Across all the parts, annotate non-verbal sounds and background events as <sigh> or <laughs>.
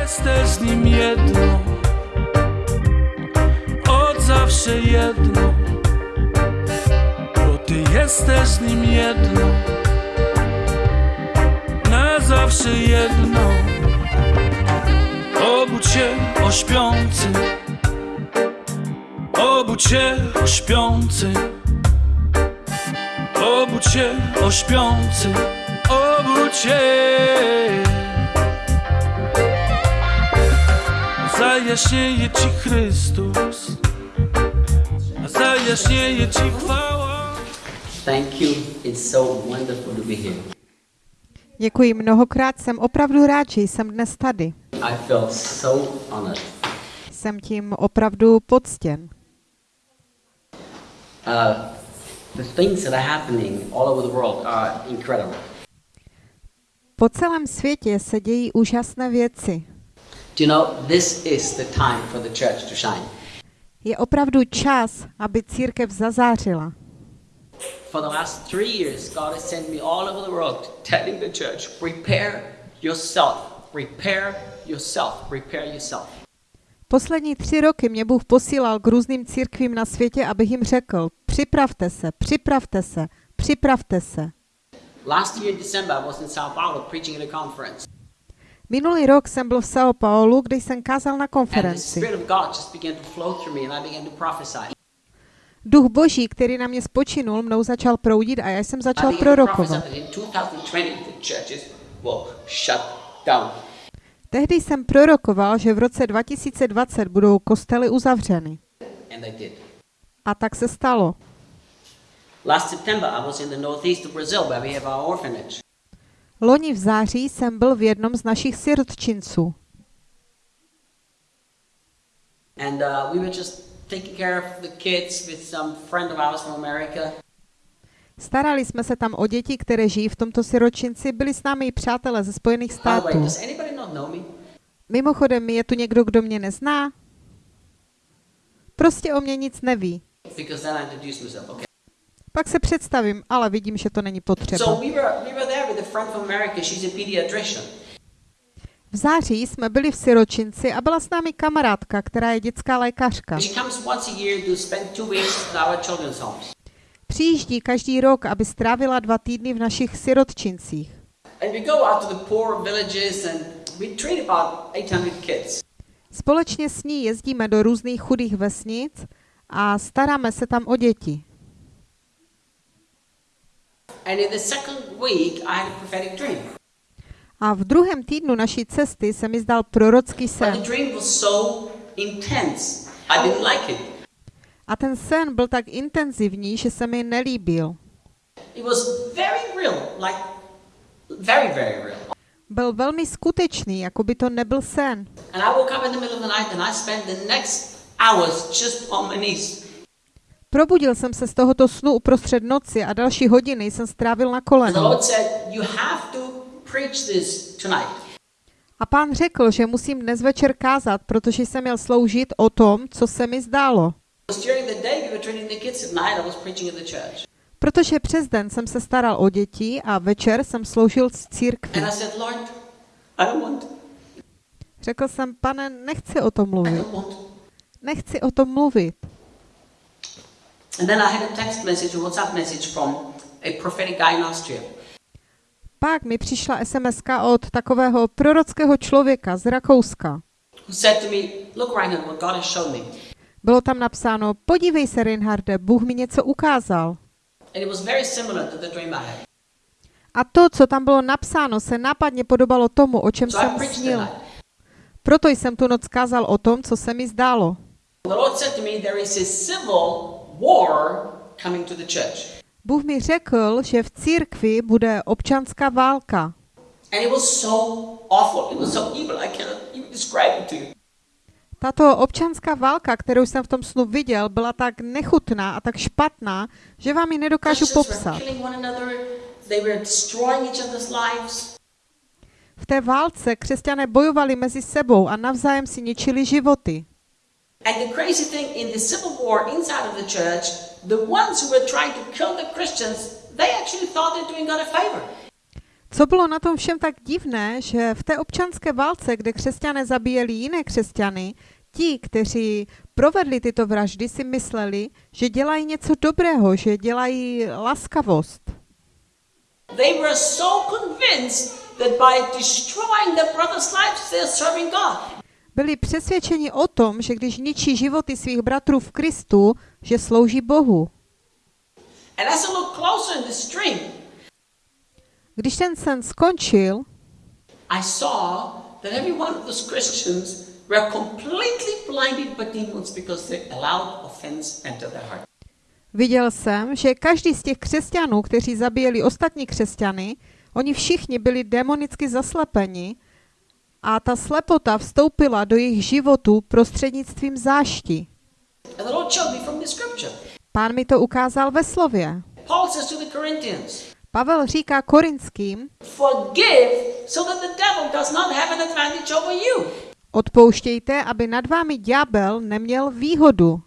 Jesteś z nim jedno, od zawsze jedno, bo ty jesteś z nim jedno, na zawsze jedno. Obudź się o śpiący, obudź się o śpiący, obudź się o śpiący, obudź się. Zajaśnieje Ci Chrystus, a zajaśnieje Ci chwała. Thank you. It's so wonderful to be here. Děkuji mnohokrát, jsem opravdu rád, že jsem dnes tady. I feel so honored. Jsem tím opravdu poctěn. Uh, the things that are happening all over the world are incredible. Po celém světě se dějí úžasné věci. You know, this is the time for the church to shine. Je opravdu čas, aby církev zazářila. For the last three years, God has sent me all over the world telling the church, prepare yourself, prepare yourself, prepare yourself. Poslední tři roky mě Bůh posílal k různým církvím na světě, abych jim řekl, připravte se, připravte se, připravte se. Last year in December, I was in Sao Paulo preaching at a conference. Minulý rok jsem byl v São Paulo, kde jsem kázal na konferenci. Duch Boží, který na mě spočinul, mnou začal proudit a já jsem začal prorokovat. that in 2020, the churches will shut down. Tehdy jsem prorokoval, že v roce 2020 budou kostely uzavřeny. A tak se stalo. Last September, I was in the northeast of Brazil where we have our orphanage. Loni v září jsem byl v jednom z našich sirotčinců. And uh, we were just taking care of the kids with some friend of ours from America. Starali jsme se tam o děti, které žijí v tomto siročinci, byli s námi i přátelé ze Spojených států. Mimochodem, je tu někdo, kdo mě nezná? Prostě o mě nic neví. Pak se představím, ale vidím, že to není potřeba. So we were we were there with a friend from America. She's a pediatrician. V září jsme byli v siročinci a byla s námi kamarádka, která je dětská lékařka. Přijíždí každý rok, aby strávila dva týdny v našich sirotčincích. And we go out to the poor villages and we treat about 800 kids. Společně s ní jezdíme do různých chudých vesnic a staráme se tam o děti. And in the second week, I had a prophetic dream. A v druhém týdnu naší cesty se mi zdal prorocký sen. the dream was so intense, I didn't like it. A ten sen byl tak intenzivní, že se mi nelíbil. It was very real, like very, very real. Byl velmi skutečný, jako by to nebyl sen. And I woke up in the middle of the night and I spent the next hours just on my knees. Probudil jsem se z tohoto snu uprostřed noci a další hodiny jsem strávil na tonight. A pán řekl, že musím dnes večer kázat, protože jsem měl sloužit o tom, co se mi zdálo. Protože přes den jsem se staral o děti a večer jsem sloužil v církvi. Řekl jsem, pane, nechci o tom mluvit. Nechci o tom mluvit. And then I had a text message, a WhatsApp message from a prophetic guy in Austria. Pak mi přišla sms od takového prorockého člověka z Rakouska. who said to me, Look, Reinhard, what God has shown me. Bylo tam napsáno, podívej se, Reinharde, Bůh mi něco ukázal. And it was very similar to the dream I had. A to, co tam bylo napsáno, se nápadně podobalo tomu, o čem So jsem snil. Proto jsem tu noc kázal o tom, co se mi zdálo. The Lord said to me, There is a civil war coming to the church. Bůh mi řekl, že v církvi bude občanská válka. And it was so awful. It was so evil. I cannot even describe it to you. Tato občanská válka, kterou jsem v tom snu viděl, byla tak nechutná a tak špatná, že vám ji nedokážu popsat. killing one another. They were destroying each other's lives. V té válce křesťané bojovali mezi sebou a navzájem si ničili životy. And the crazy thing in the civil war inside of the church, the ones who were trying to kill the Christians, they actually thought they're doing God a favor. Co bylo na tom všem tak divné, že v té občanské válce, kde křesťané zabíjeli jiné křesťany, ti, kteří provedli tyto vraždy, si mysleli, že dělají něco dobrého, že dělají laskavost. They were so convinced that by destroying their brother's lives, they're serving God. Byli přesvědčeni o tom, že když ničí životy svých bratrů v Kristu, že slouží Bohu. Když ten sen skončil, I saw that every one of those Christians were completely blinded by demons because they allowed offense enter their heart. viděl jsem, že každý z těch křesťanů, kteří zabíjeli ostatní křesťany, oni všichni byli demonicky zaslepeni a ta slepota vstoupila do jejich životů prostřednictvím zášti. Pán mi to ukázal ve slově. Pavel říká korinským, odpouštějte, aby nad vámi ďábel neměl výhodu.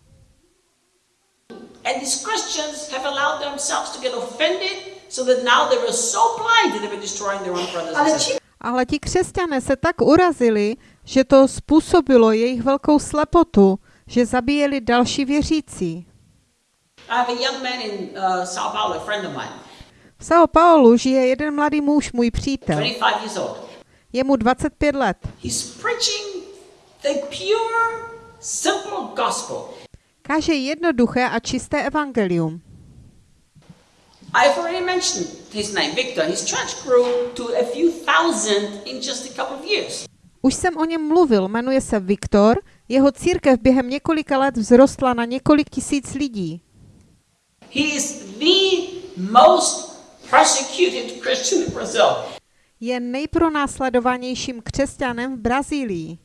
And these Christians have allowed themselves to get offended so that now they were so blind that they were destroying their own brothers and Ale sisters. Ale ti křesťané se tak urazili, že to způsobilo jejich velkou slepotu, že zabíjeli další věřící. Uh, V São Paulo žije jeden mladý muž, můj přítel. 25 years old. Je mu 25 let. Káže jednoduché a čisté evangelium. I've already mentioned his name, Victor. His church grew to a few thousand in just a couple of years. Už jsem o něm mluvil, jmenuje se Viktor. Jeho církev během několika let vzrostla na několik tisíc lidí. He is the most persecuted Christian in Brazil. Je nejpronásledovanějším křesťanem v Brazílii.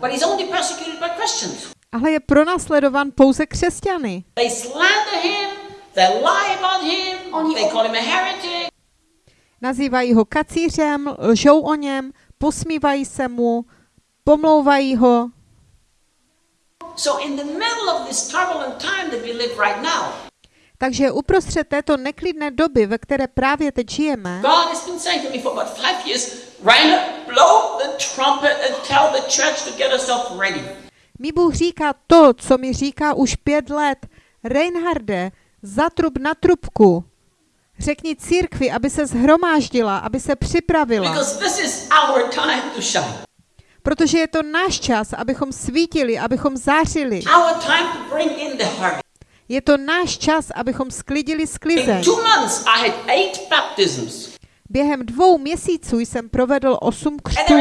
But he's only persecuted by Christians. Ale je pronásledovan pouze křesťany. They slander him, they lie about him, Oni- they call him a heretic. Nazývají ho kacířem, lžou o něm, posmívají se mu, pomlouvají ho. So in the middle of this turbulent time that we live right now, Takže uprostřed této neklidné doby, ve které právě teď žijeme, mi Bůh říká to, co mi říká už pět let. Reinharde, zatrub na trubku. Řekni církvi, aby se zhromáždila, aby se připravila. Protože je to náš čas, abychom svítili, abychom zářili. Je to náš čas, abychom sklidili sklizeň. Baptisms. Během dvou měsíců jsem provedl osm křtů.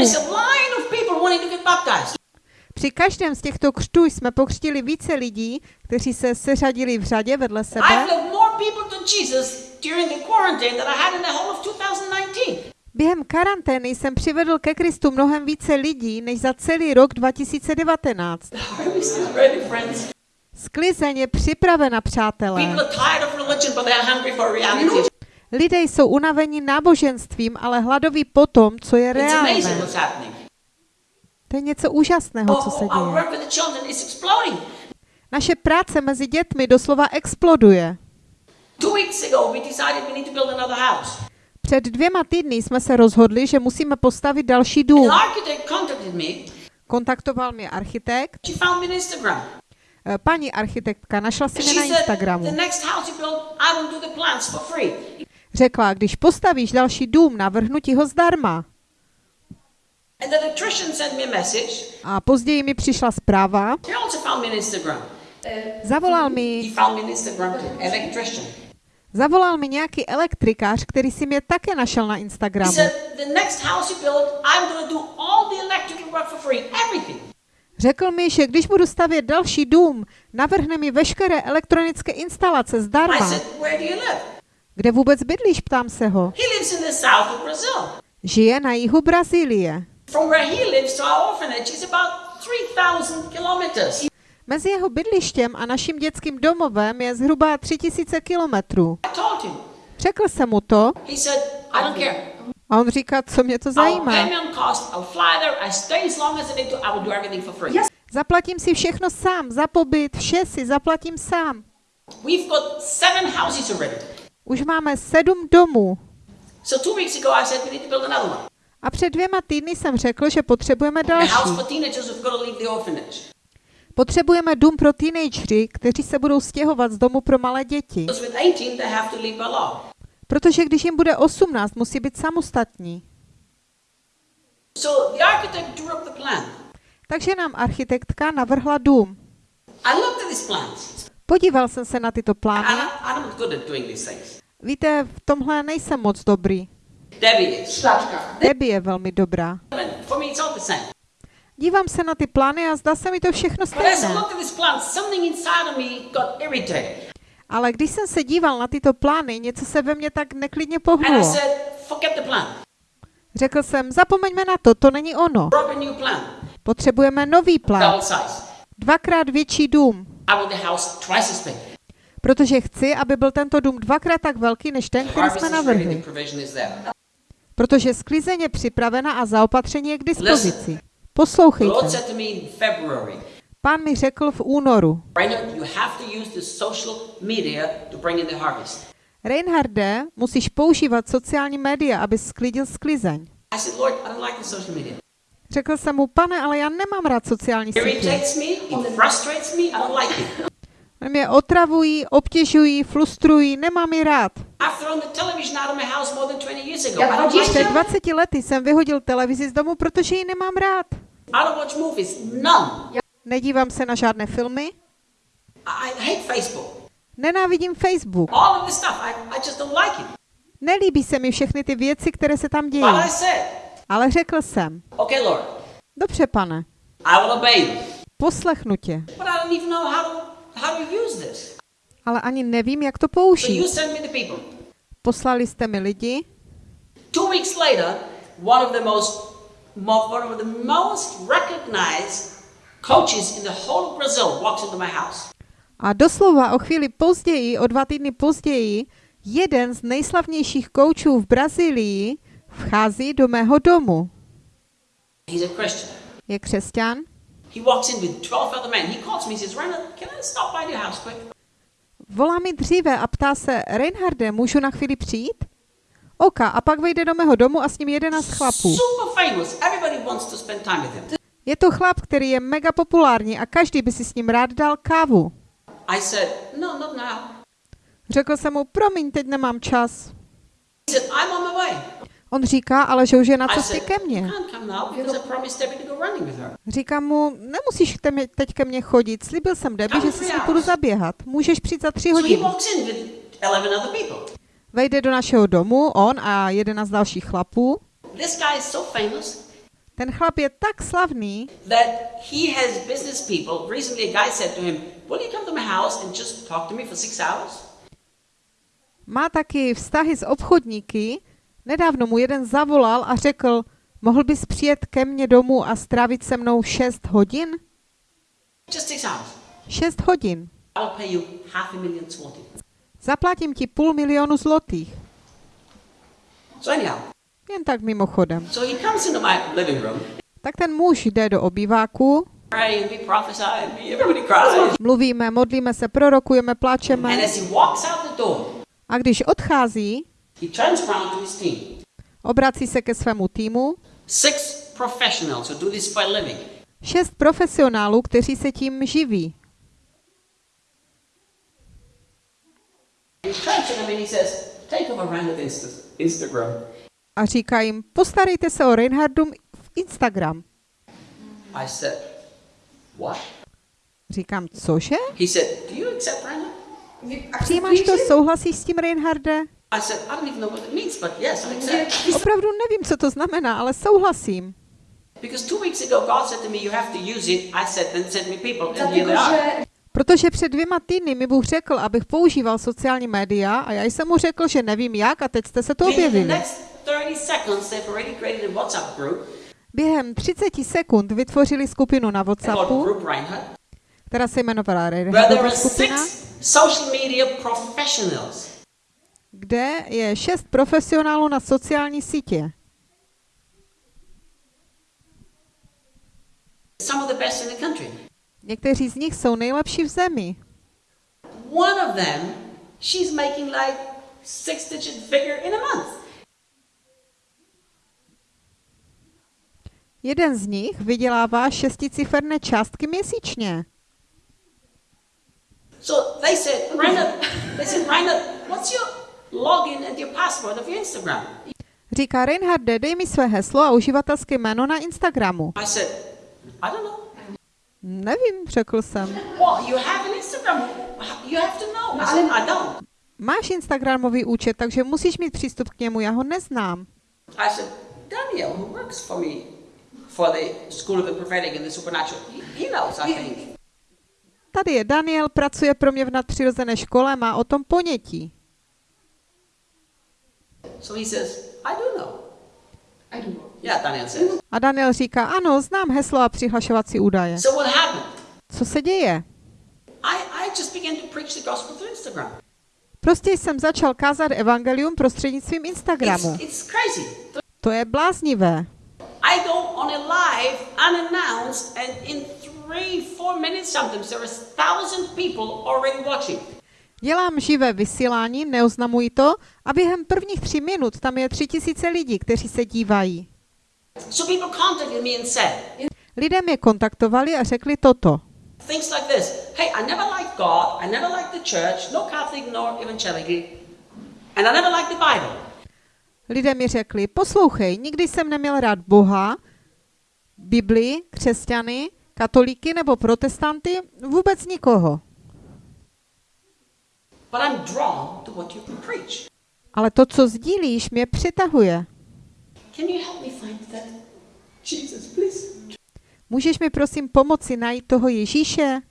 Při každém z těchto křtů jsme pokřtili více lidí, kteří se seřadili v řadě vedle sebe. led more people to Jesus during the quarantine than I had in the whole of 2019. Během karantény jsem přivedl ke Kristu mnohem více lidí než za celý rok 2019. The harvest is ready, friends. Sklizeň je připravena, přátelé. Lidé jsou unaveni náboženstvím, ale hladoví po tom, co je reálné. To je něco úžasného, co se Oh, děje. Naše práce mezi dětmi doslova exploduje. Před dvěma týdny jsme se rozhodli, že musíme postavit další dům. Kontaktoval mě architekt. Eh, Paní architektka našla si mě na Instagramu. Řekla, když postavíš další dům, navrhnu ti ho zdarma. And the electrician sent me a message. A později mi přišla zpráva. Instagram. Zavolal mi, zavolal mi nějaký elektrikář, který si mě také našel na Instagramu. Řekl mi, že když budu stavět další dům, navrhne mi veškeré elektronické instalace zdarma. Kde vůbec bydlíš, ptám se ho. Žije na jihu Brazílie. From where he lives to our orphanage is about 3,000 kilometers. Mezi jeho bydlištěm a naším dětským domovem je zhruba 3000 kilometrů. I told him. Řekl jsem mu to He said, I don't care. a on říká, co mě to zajímá. me on cost. I'll fly there. I stay as long as I need to. I will do everything for free. Yes. Zaplatím si všechno sám, za pobyt, vše si zaplatím sám. We've got seven houses already. Už máme sedm domů. So two weeks ago, I said we need to build another one. A před dvěma týdny jsem řekl, že potřebujeme další. Potřebujeme dům pro teenagery, kteří se budou stěhovat z domu pro malé děti. Because with 18, they have to leave by law. Protože když jim bude 18, musí být samostatní. Takže nám architektka navrhla dům. Podíval jsem se na tyto plány. Víte, v tomhle nejsem moc dobrý. Debbie je velmi dobrá. Dívám se na ty plány a zdá se mi to všechno stejné. Ale když jsem se díval na tyto plány, něco se ve mně tak neklidně pohnulo. Řekl jsem, zapomeňme na to, to není ono. Potřebujeme nový plán. Dvakrát větší dům. Protože chci, aby byl tento dům dvakrát tak velký, než ten, který jsme navrhli. Protože sklizeň je připravena a zaopatření je k dispozici. Poslouchejte. Pán mi řekl v únoru. Reinharde, musíš používat sociální média, aby sklidil sklizeň. Řekl jsem mu, pane, ale já nemám rád sociální sítě. <laughs> Mě otravují, obtěžují, frustrují, nemám je rád. I've thrown the television out of my house more than 20 years ago. I don't like Před it. 20 lety jsem vyhodil televizi z domu, protože ji nemám rád. Nedívám se na žádné filmy, nenávidím Facebook. Nelíbí se mi všechny ty věci, které se tam dějí. Ale řekl jsem, dobře pane, poslechnu tě, How to, use this. ale ani nevím, jak to So you použít. send me the people. Poslali jste mi lidi, Two weeks later, one of the most, mo- one of the most recognized coaches in the whole of Brazil walks into my house. A doslova o chvíli později, o dva týdny později, jeden z nejslavnějších koučů v Brazílii vchází do mého domu. He's a Christian. Je křesťan, He walks in with 12 other men. He calls me, he says, Reinhard, can I stop by your house quick? volá mi dříve a ptá se, Reinharde, můžu na chvíli přijít? Oka, a pak vejde do mého domu a s ním jedenáct chlapů. Je to chlap, který je mega populární a každý by si s ním rád dal kávu. I said, no, not now. Řekl jsem mu, promiň, teď nemám čas. He said, I'm on my way. On říká, ale že už je na cestě ke mně. Říkám mu, nemusíš teď ke mně chodit, slíbil jsem Debbie, že si s ní půjdu zaběhat. Můžeš přijít za tři hodiny. walks in with 11 other people. Vejde do našeho domu, on a jedenáct dalších chlapů. Ten chlap je tak slavný, that he has business people. Recently, a guy said to him, Will you come to my house and just talk to me for six hours? má taky vztahy s obchodníky. Nedávno mu jeden zavolal a řekl, mohl bys přijet ke mně domů a strávit se mnou 6 hodin? Just six hours. 6 hodin. Zaplatím ti půl milionu zlotých. Jen tak mimochodem. Tak ten muž jde do obýváku, mluvíme, modlíme se, prorokujeme, pláčeme. A když odchází, he turns around to his team. obrací se ke svému týmu, Six professionals who do this for a living. šest profesionálů, kteří se tím živí. A říká jim, postarejte se o Reinhardum v Instagram. I said, What? Říkám, cože? He said, Do you accept? Přijímáš to, souhlasíš s tím, Reinharde? I said, I don't even know what it means, but yes, I accept. Opravdu nevím, co to znamená, ale souhlasím. Because two weeks ago, God said to me, You have to use it. I said, Then send me people. And here they are. Protože před dvěma týdny mi Bůh řekl, abych používal sociální média a já jsem mu řekl, že nevím jak a teď jste se to objevili. next 30 seconds, they've already created a WhatsApp group Během 30 sekund vytvořili skupinu na WhatsAppu, Reinhardt, která se jmenovala are skupina, kde je šest profesionálů na sociální sítě. Some of the best in the country. Někteří z nich jsou nejlepší v zemi. One of them, she's making like six digit figure in a month. Jeden z nich vydělává šesticiferné částky měsíčně. So they said, Rainer, they said, Rainer, what's your login and your password of your Instagram? Říká Reinharde, dej mi své heslo a uživatelské jméno na Instagramu. I said, I don't know. Nevím, řekl jsem. Well, you have an Instagram. You have to know. I said, I don't. Máš Instagramový účet, takže musíš mít přístup k němu, já ho neznám. I said, Daniel, who works for me for the School of the Prophetic and the Supernatural, he, he knows, I think. Tady je Daniel, pracuje pro mě v nadpřirozené škole, má o tom ponětí. So he says, I do know. I don't know. Yeah, Daniel says. A Daniel říká, ano, znám heslo a přihlašovací údaje. So what happened? Co se děje? I, I just began to preach the gospel through Instagram. Prostě jsem začal kázat evangelium prostřednictvím Instagramu. It's, it's crazy. To je bláznivé. I go on a live unannounced, and in three, four minutes sometimes there is thousand people already watching. Dělám živé vysílání, neoznamuji to, a během prvních tří minut tam je tři tisíce lidí, kteří se dívají. So Lidé mě kontaktovali a řekli toto. things like this: Hey, I never liked God. I never liked the church, no Catholic nor evangelical, and I never liked the Bible. Lidé mi řekli, poslouchej, nikdy jsem neměl rád Boha, Biblii, křesťany, katolíky nebo protestanty, vůbec nikoho. But I'm drawn to what you preach. Ale to, co sdílíš, mě přitahuje. Can you help me find that? Jesus, please. Můžeš mi prosím pomoci najít toho Ježíše?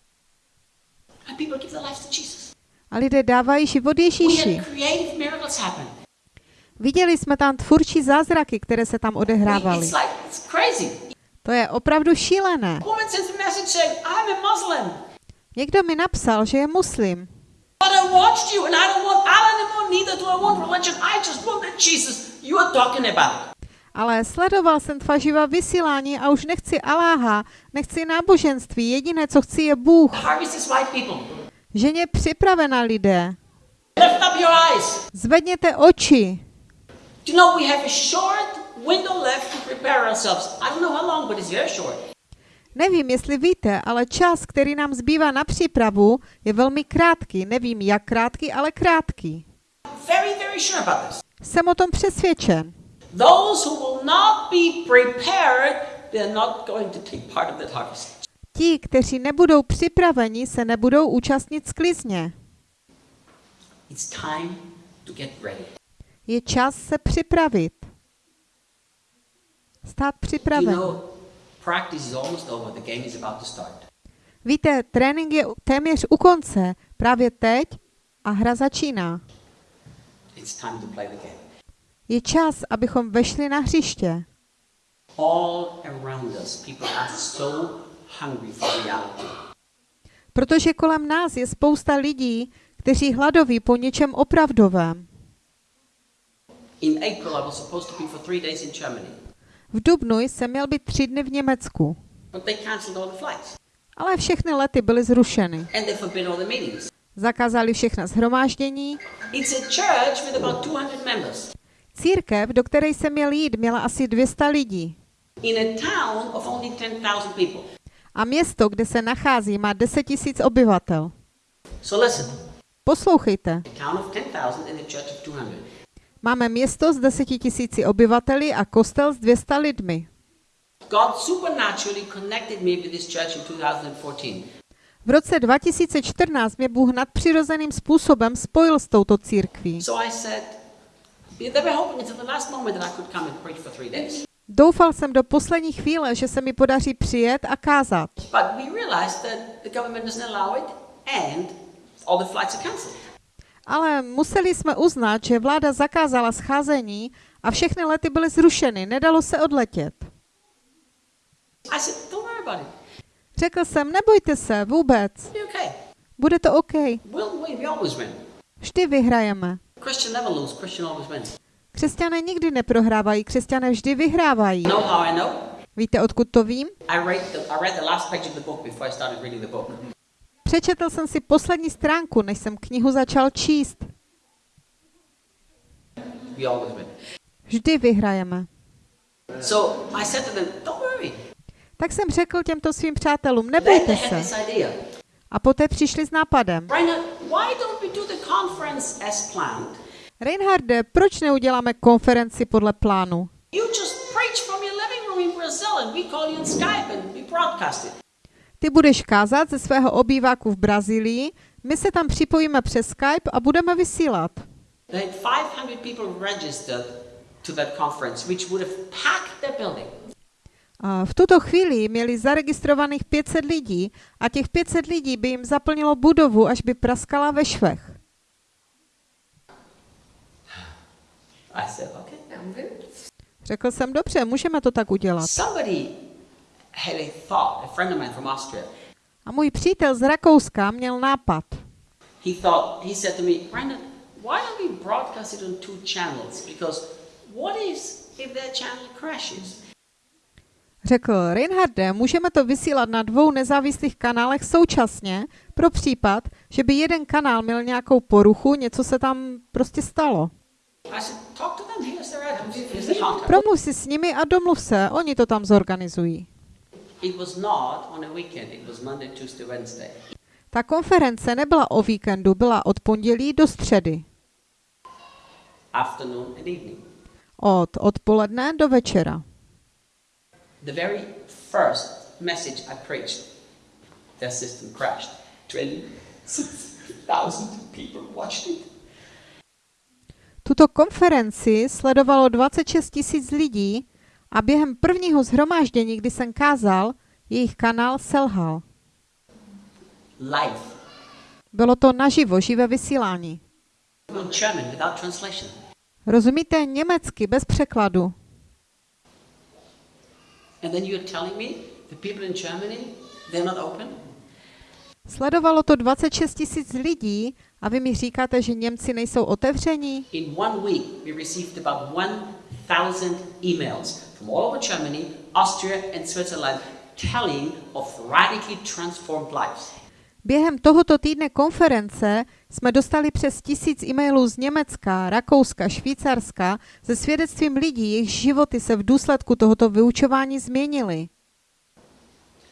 And people give their lives to Jesus. A lidé dávají život Ježíši. Viděli jsme tam tvůrčí zázraky, které se tam odehrávaly. To je opravdu šílené. Někdo mi napsal, že je muslim. But I watched you and I don't want Allah anymore, neither do I want religion. I just want the Jesus you are talking about. Ale sledoval jsem tvá živá vysílání a už nechci Aláha, nechci náboženství, jediné, co chci, je Bůh. Ženě připravená lidé. Zvedněte oči. Do you know we have a short window left to prepare ourselves? I don't know how long, but it's very short. Nevím, jestli víte, ale čas, který nám zbývá na přípravu, je velmi krátký. Nevím, jak krátký, ale krátký. Very, very sure about this. Jsem o tom přesvědčen. Those who will not be prepared, they're not going to take part of that harvest. Ti, kteří nebudou připraveni, se nebudou účastnit sklizně. It's time to get ready. Je čas se připravit. Stát You připraven. know, practice is almost over. The game is about to start. Víte, trénink je téměř u konce. Právě teď a hra začíná. It's time to play the game. Je čas, abychom vešli na hřiště. All around us, people are so hungry for reality. Protože kolem nás je spousta lidí, kteří hladoví po něčem opravdovém. In April, I was supposed to be for three days in Germany, V Dubnu jsem měl být tři dny v Německu, ale všechny lety byly zrušeny. Zakázali všechna shromáždění. It's a church with about 200 members Církev, do které jsem měl jít, měla asi 200 lidí. a town of only 10,000 people. A město, kde se nachází, má 10 tisíc obyvatel. So listen, Poslouchejte. Máme město s 10 tisíci obyvateli a kostel s 200 lidmi. God supernaturally connected me with this church in 2014. V roce 2014 mě Bůh nadpřirozeným způsobem spojil s touto církví. Doufal jsem do poslední chvíle, že se mi podaří přijet a kázat. But we realized that the government doesn't allow it and all the flights are cancelled. Ale museli jsme uznat, že vláda zakázala scházení a všechny lety byly zrušeny, nedalo se odletět. Řekl jsem, nebojte se, vůbec. Bude to OK. Vždy vyhrajeme. Křesťané nikdy neprohrávají, křesťané vždy vyhrávají. Víte, odkud to vím? Přečetl jsem si poslední stránku, než jsem knihu začal číst. Vždy vyhrajeme. So I said to them, don't worry. Tak jsem řekl těmto svým přátelům, nebojte se. A poté přišli s nápadem. Reinharde, proč neuděláme konferenci podle plánu? You just preach from your living room in Brazil and we call you on Skype and we broadcast it. Ty budeš kázat ze svého obýváku v Brazílii, my se tam připojíme přes Skype a budeme vysílat. They had 500 people registered to that conference, which would have packed their building. A v tuto chvíli měli zaregistrovaných 500 lidí a těch 500 lidí by jim zaplnilo budovu, až by praskala ve švech. Said, okay. Řekl jsem, dobře, můžeme to tak udělat. Somebody had a thought, a friend of mine from Austria. A můj přítel z Rakouska měl nápad. He thought, he said to me, Brandon, why don't we broadcast it on two channels? Because what is if their channel crashes? Řekl, Reinharde, můžeme to vysílat na dvou nezávislých kanálech současně pro případ, že by jeden kanál měl nějakou poruchu, něco se tam prostě stalo. Promluv si s nimi a domluv se, oni to tam zorganizují. Ta konference nebyla o víkendu, byla od pondělí do středy. Afternoon and evening. Od odpoledne do večera. The very first message I preached, their system crashed. 26,000 people watched it. Tuto konferenci sledovalo 26 tisíc lidí a během prvního zhromáždění, kdy jsem kázal, jejich kanál selhal. Live. Bylo to naživo, živé vysílání. German. Rozumíte německy bez překladu. And then you're telling me the people in Germany, they're not open? Sledovalo to 26 tisíc lidí a vy mi říkáte, že Němci nejsou otevření? In one week, we received about 1,000 emails from all over Germany, Austria, and Switzerland telling of radically transformed lives. Během tohoto týdne konference jsme dostali přes tisíc e-mailů z Německa, Rakouska, Švýcarska se svědectvím lidí, jejich životy se v důsledku tohoto vyučování změnily.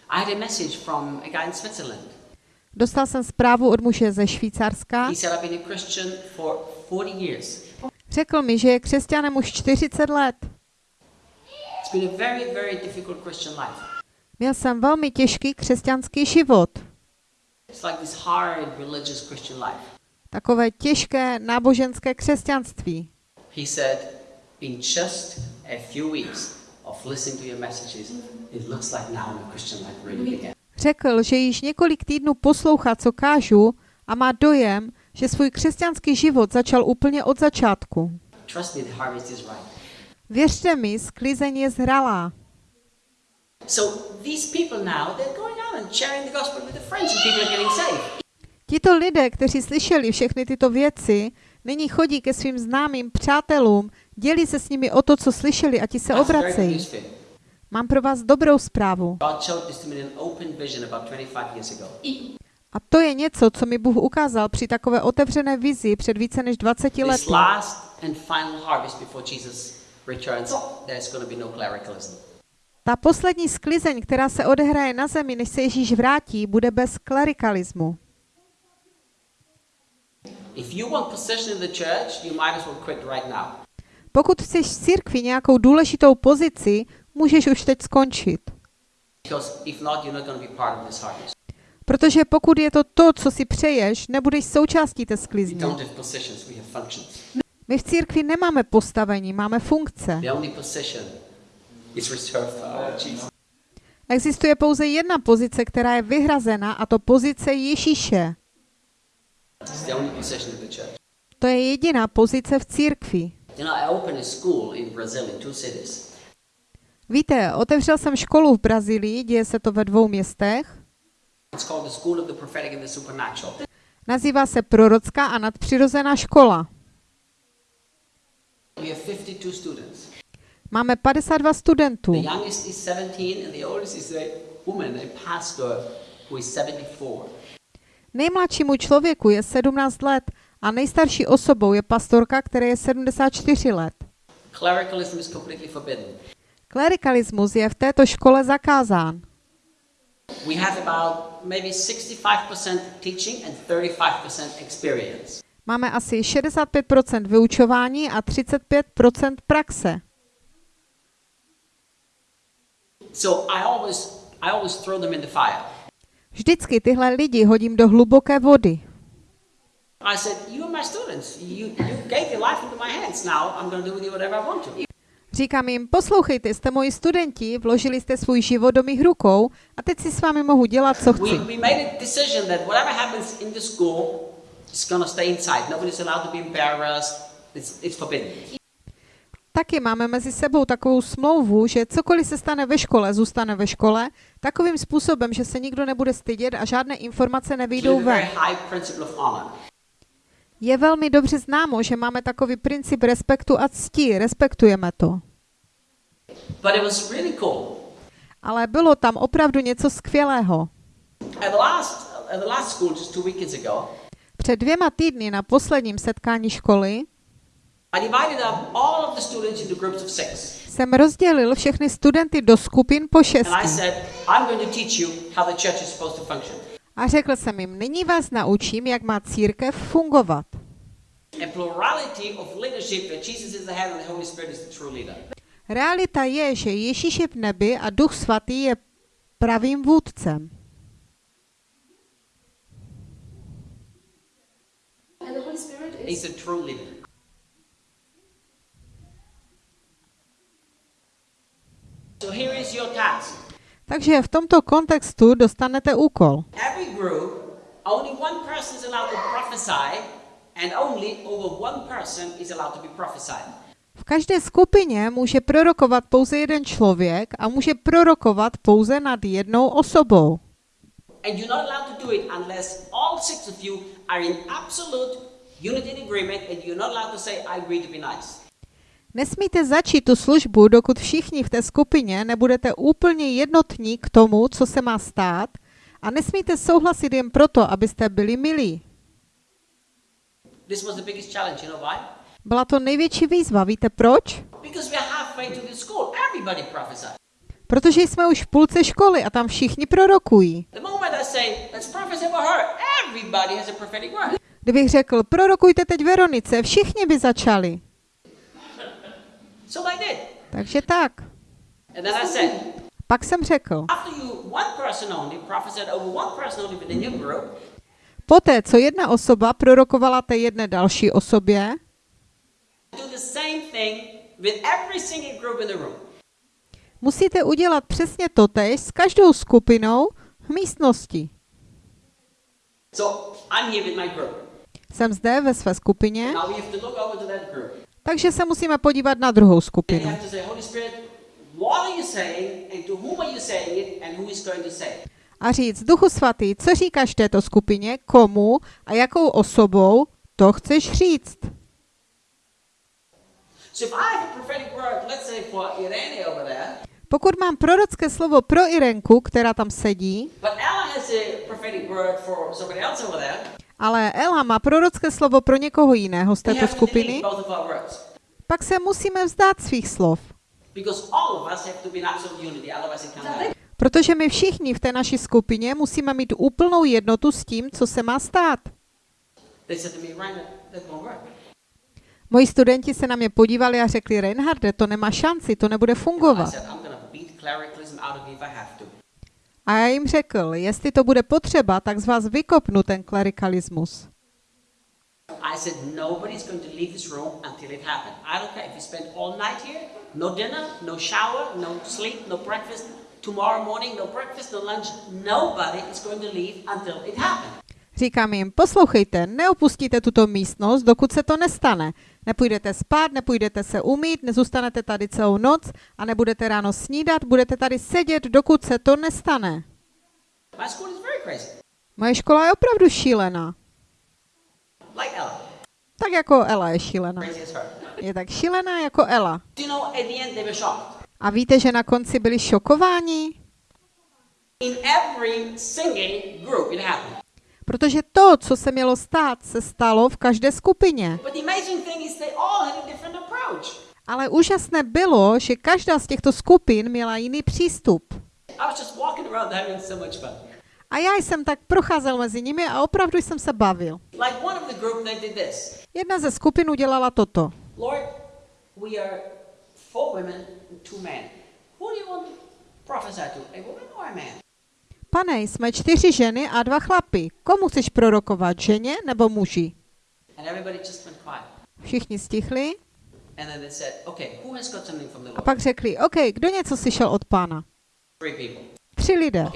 I had a message from a guy in Switzerland. Dostal jsem zprávu od muže ze Švýcarska. He said, I've been a Christian for 40 years. Řekl mi, že je křesťanem už 40 let. Very, very. Měl jsem velmi těžký křesťanský život. Like. Takové těžké náboženské křesťanství. He said, in just a few weeks of listening to your messages, it looks like now my Christian life really began. Řekl, že již několik týdnů poslouchá, co kážu a má dojem, že svůj křesťanský život začal úplně od začátku. Věřte mi, sklizeň je zralá. Tito lidé, kteří slyšeli všechny tyto věci, nyní chodí ke svým známým přátelům, dělí se s nimi o to, co slyšeli a ti se obracejí. Mám pro vás dobrou zprávu. God showed this to me in an open vision about 25 years ago. A to je něco, co mi Bůh ukázal při takové otevřené vizi před více než 20 This lety. no. Ta poslední sklizeň, která se odehraje na zemi, než se Ježíš vrátí, bude bez klerikalismu. Pokud chceš v církvi nějakou důležitou pozici, můžeš už teď skončit. Protože pokud je to to, co si přeješ, nebudeš součástí té sklizně. My v církvi nemáme postavení, máme funkce. Existuje pouze jedna pozice, která je vyhrazena, a to pozice Ježíše. To je jediná pozice v církvi. Víte, otevřel jsem školu v Brazílii, děje se to ve dvou městech. Nazývá se Prorocká a nadpřirozená škola. We have 52 students. Máme 52 studentů. The youngest is 17 and the oldest is a woman, a pastor who is 74. Nejmladšímu člověku je 17 let a nejstarší osobou je pastorka, která je 74 let. Klerikalismus je v této škole zakázán. We have about maybe 65% teaching and 35% experience. Máme asi 65% vyučování a 35% praxe. So I always I always throw them in the fire. Vždycky tyhle lidi hodím do hluboké vody. I said, You are my students. You, you gave your life into my hands. Now I'm going to do with you whatever I want to. Říkám jim, poslouchejte, jste moji studenti, vložili jste svůj život do mých rukou a teď si s vámi mohu dělat, co chci. Taky máme mezi sebou takovou smlouvu, že cokoliv se stane ve škole, zůstane ve škole, takovým způsobem, že se nikdo nebude stydět a žádné informace nevyjdou ven. Je velmi dobře známo, že máme takový princip respektu a cti, respektujeme to. But it was really cool. Ale bylo tam opravdu něco skvělého. At the last, at the last school, just two weekends ago, Před dvěma týdny na posledním setkání školy jsem rozdělil všechny studenty do skupin po šesti. A řekl jsem jim, nyní vás naučím, jak má církev fungovat. A plurality of leadership that Jesus is the head and the Holy Spirit is the true leader. Realita je, že Ježíš je v nebi a Duch Svatý je pravým vůdcem. And the Holy Spirit is He's the true leader. So here is your task. Takže v tomto kontextu dostanete úkol. Every group, only one person is allowed to prophesy, and only over one person is allowed to be prophesied. V každé skupině může prorokovat pouze jeden člověk a může prorokovat pouze nad jednou osobou. And you're not allowed to do it unless all six of you are in absolute unity and agreement, and you're not allowed to say, I agree to be nice. Nesmíte začít tu službu, dokud všichni v té skupině nebudete úplně jednotní k tomu, co se má stát, a nesmíte souhlasit jen proto, abyste byli milí. Byla to největší výzva, víte proč? Protože jsme už v půlce školy a tam všichni prorokují. Kdybych řekl, prorokujte teď Veronice, všichni by začali. So I did. Takže tak. Pak jsem řekl, group, poté, co jedna osoba prorokovala té jedné další osobě, musíte udělat přesně totéž s každou skupinou v místnosti. So I'm here with my group. Jsem zde ve své skupině, Now we have to look over to that group. Takže se musíme podívat na druhou skupinu. A říct, Duchu Svatý, co říkáš této skupině, komu a jakou osobou to chceš říct. Pokud mám prorocké slovo pro Irenku, která tam sedí, ale Ela má prorocké slovo pro někoho jiného z této skupiny, pak se musíme vzdát svých slov. Protože my všichni v té naší skupině musíme mít úplnou jednotu s tím, co se má stát. Moji studenti se na mě podívali a řekli, Reinharde, to nemá šanci, to nebude fungovat. A já jim řekl, jestli to bude potřeba, tak z vás vykopnu ten klerikalismus. Tomorrow morning, no breakfast, no lunch. Nobody is going to leave until it happens. Říkám jim, poslouchejte, neopustíte tuto místnost, dokud se to nestane. Nepůjdete spát, nepůjdete se umít, nezůstanete tady celou noc a nebudete ráno snídat, budete tady sedět, dokud se to nestane. Moje škola je opravdu šílená. Tak jako Ela je šílená. Je tak šílená jako Ela. A víte, že na konci byli šokováni? In every single group it happened. Protože to, co se mělo stát, se stalo v každé skupině. Ale úžasné bylo, že každá z těchto skupin měla jiný přístup. A já jsem tak procházel mezi nimi a opravdu jsem se bavil. Jedna ze skupin udělala toto. Lord, we are four women and two men. Who do you want to prophesy to? A woman or a man? Pane, jsme čtyři ženy a dva chlapy. Komu chceš prorokovat, ženě nebo muži? Všichni stichli a pak řekli, OK, kdo něco slyšel od pána? Tři lidé.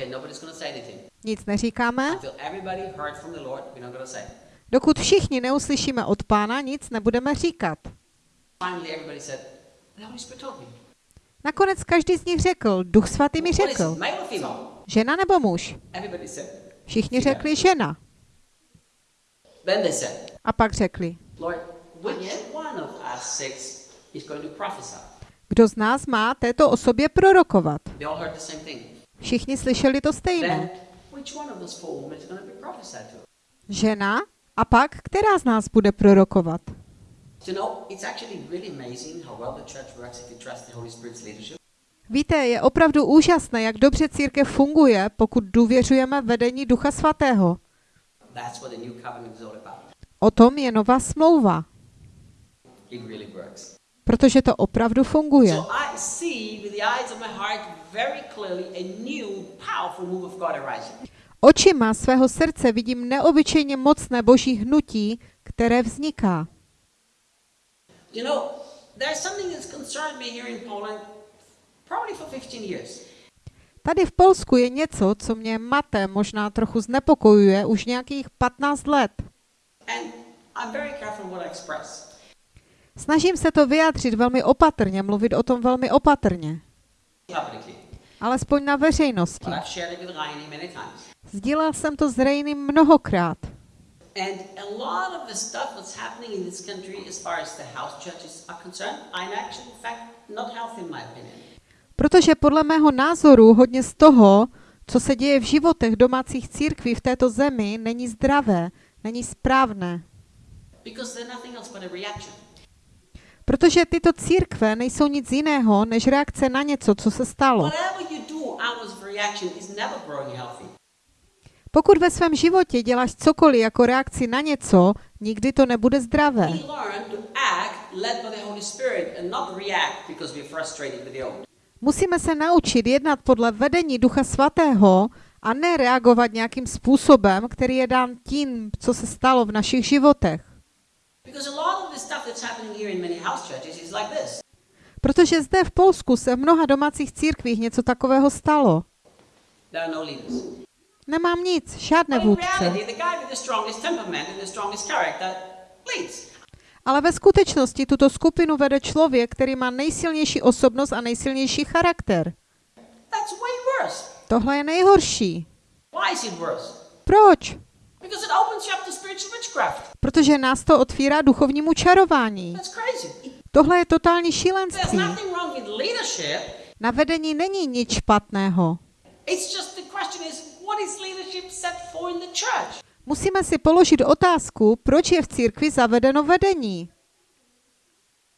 Nic neříkáme. Dokud všichni neuslyšíme od pána, nic nebudeme říkat. Nakonec každý z nich řekl, duch svatý mi řekl, žena nebo muž? Všichni řekli žena. A pak řekli, kdo z nás má této osobě prorokovat? Všichni slyšeli to stejné. Žena? A pak, která z nás bude prorokovat? Víte, je opravdu úžasné, jak dobře církev funguje, pokud důvěřujeme vedení Ducha Svatého. O tom je nová smlouva, protože to opravdu funguje. Očima svého srdce vidím neobyčejně mocné boží hnutí, které vzniká. You know, there's something that's concerned me here in Poland probably for 15 years. Tady v Polsku je něco, co mě mate, možná trochu znepokojuje už nějakých 15 let. And I'm very careful what I express. Snažím se to vyjádřit velmi opatrně, mluvit o tom velmi opatrně, alespoň na veřejnosti. Sdílel jsem to s Rejným mnohokrát. And a lot of the stuff that's happening in this country as far as the house churches are concerned, I'm actually, in fact, not healthy in my opinion. Protože podle mého názoru hodně z toho, co se děje v životech domácích církví v této zemi, není zdravé, není správné. Protože tyto církve nejsou nic jiného, než reakce na něco, co se stalo. Pokud ve svém životě děláš cokoliv jako reakci na něco, nikdy to nebude zdravé. Musíme se naučit jednat podle vedení Ducha Svatého a ne reagovat nějakým způsobem, který je dán tím, co se stalo v našich životech. Protože zde v Polsku se v mnoha domácích církvích něco takového stalo. No leaders. Nemám nic, žádné vůdce. Ale ve skutečnosti tuto skupinu vede člověk, který má nejsilnější osobnost a nejsilnější charakter. That's way worse. Tohle je nejhorší. Why is it worse? Proč? Because it opens you up to spiritual witchcraft. Protože nás to otvírá duchovnímu čarování. Tohle je totální šílenství. Na vedení není nic špatného. Musíme si položit otázku, proč je v církvi zavedeno vedení.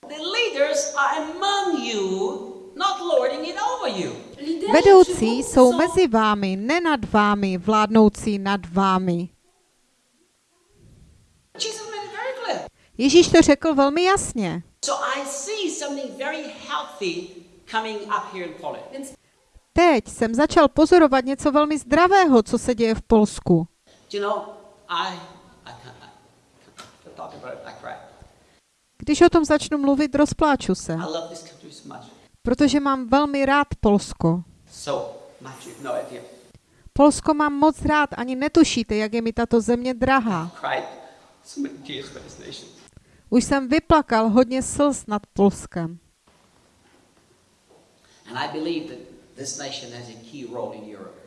The leaders are among you, not lording it over you. Vedoucí jsou mezi vámi, ne nad vámi, vládnoucí nad vámi. Jesus made it very clear. Ježíš to řekl velmi jasně. So I see something very healthy coming up here in Poland. Teď jsem začal pozorovat něco velmi zdravého, co se děje v Polsku. You know, I, I can't, I can't talk about it, I cry. Když o tom začnu mluvit, rozpláču se, I love this country so much. protože mám velmi rád Polsko. So much, no idea. Polsko mám moc rád, ani netušíte, jak je mi tato země drahá. Už jsem vyplakal hodně slz nad Polskem. And I believe that this nation has a key role in Europe.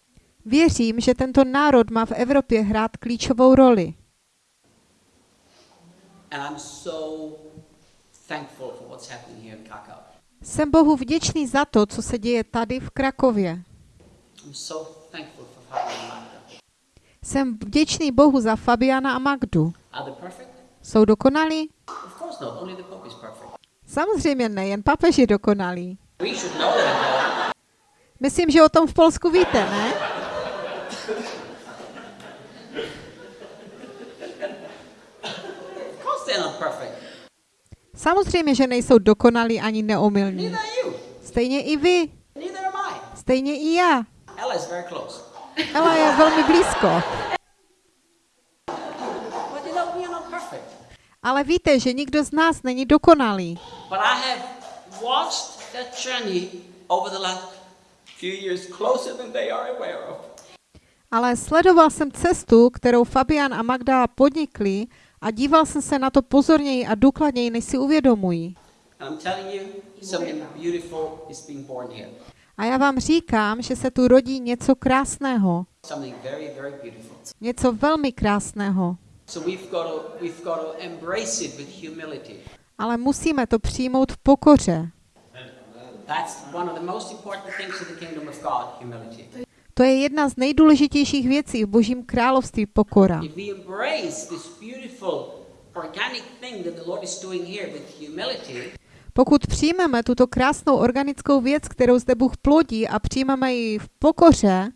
Věřím, že tento národ má v Evropě hrát klíčovou roli. And I'm so thankful for what's happening here in Krakow. Jsem Bohu vděčný za to, co se děje tady v Krakově. Jsem vděčný Bohu za Fabiana a Magdu. Are they perfect? Jsou dokonalí? Samozřejmě ne, jen papež je dokonalý. Myslím, že o tom v Polsku víte, ne? Of course they're not perfect. Samozřejmě, že nejsou dokonalí ani neomylní. Stejně i vy, stejně i já. Ela je velmi blízko. Ale víte, že nikdo z nás není dokonalý. Ale sledoval jsem cestu, kterou Fabian a Magda podnikli a díval jsem se na to pozorněji a důkladněji, než si uvědomují. A já vám říkám, že se tu rodí něco krásného. Něco velmi krásného. Ale musíme to přijmout v pokoře. That's one of the most important things in the kingdom of God, humility. To je jedna z nejdůležitějších věcí v Božím království pokora. Pokud přijmeme tuto krásnou organickou věc, kterou zde Bůh plodí a přijmeme ji v pokoře,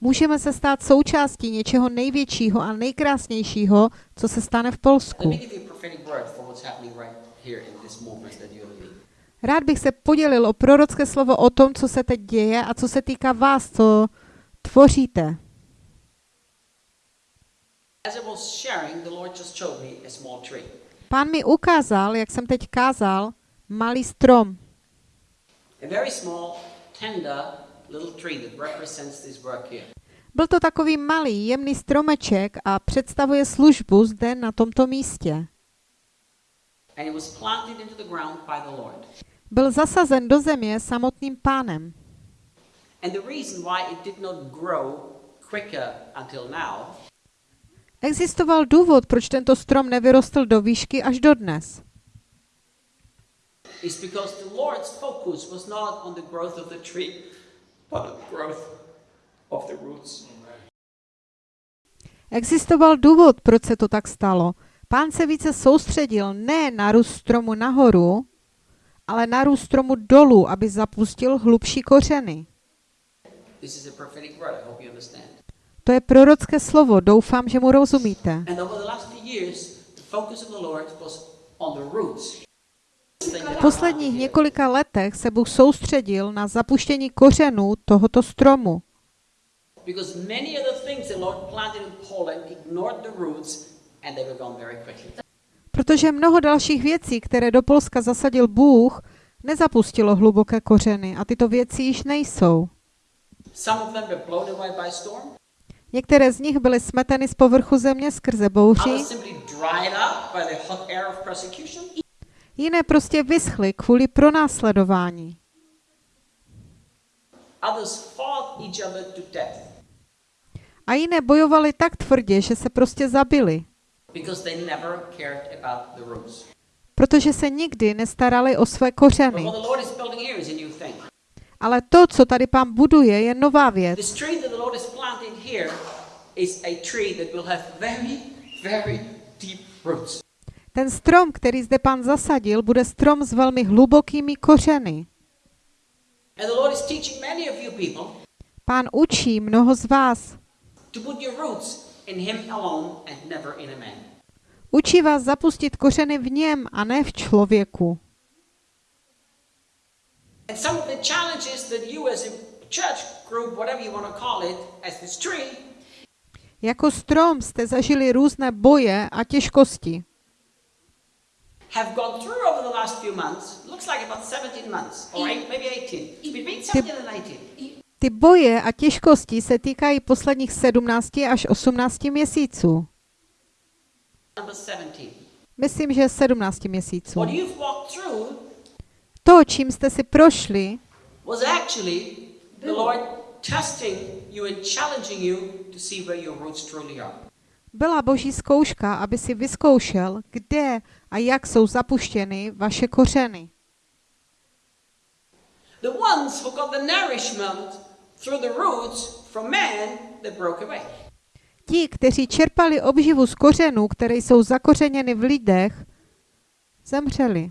můžeme se stát součástí něčeho největšího a nejkrásnějšího, co se stane v Polsku. Rád bych se podělil o prorocké slovo o tom, co se teď děje a co se týká vás, co tvoříte. Pán mi ukázal, jak jsem teď kázal, malý strom. Byl to takový malý, jemný stromeček a představuje službu zde na tomto místě. And it was planted into the ground by the Lord. Byl zasazen do země samotným pánem. And the reason why it did not grow quicker until now Existoval důvod, proč tento strom nevyrostl do výšky až do dnes. is because the Lord's focus was not on the growth of the tree, but on the growth of the roots. Existoval důvod, proč se to tak stalo. Pán se více soustředil ne na růst stromu nahoru, ale na růst stromu dolů, aby zapustil hlubší kořeny. To je prorocké slovo, doufám, že mu rozumíte. V posledních několika letech se Bůh soustředil na zapuštění kořenů tohoto stromu, protože mnoho dalších věcí, které do Polska zasadil Bůh, nezapustilo hluboké kořeny a tyto věci již nejsou. Některé z nich byly smeteny z povrchu země skrze bouři, jiné prostě vyschly kvůli pronásledování. A jiné bojovali tak tvrdě, že se prostě zabili, because they never cared about the roots. protože se nikdy nestarali o své kořeny. Ale to, co tady pán buduje, je nová věc. This tree that the Lord is planting here is a tree that will have very, very deep roots. Ten strom, který zde pán zasadil, bude strom s velmi hlubokými kořeny. Pán učí mnoho z vás. To put your roots in Him alone and never in a man. Učí vás zapustit kořeny v něm a ne v člověku. And some of the challenges that you as a church group, whatever you want to call it, as this tree, Jako strom jste zažili různé boje a těžkosti. have gone through over the last few months. Looks like about 17 months, or eight, maybe 18. It's between 17 and 18. Ty boje a těžkosti se týkají posledních 17 až 18 měsíců. Number 17. Myslím, že 17 měsíců. To, čím jste si prošli, byla boží zkouška, aby si vyzkoušel, kde a jak jsou zapuštěny vaše kořeny. The ones who got the nourishment through the roots from man that broke away. ti, kteří čerpali obživu z kořenů, které jsou zakořeněny v lidech, zemřeli.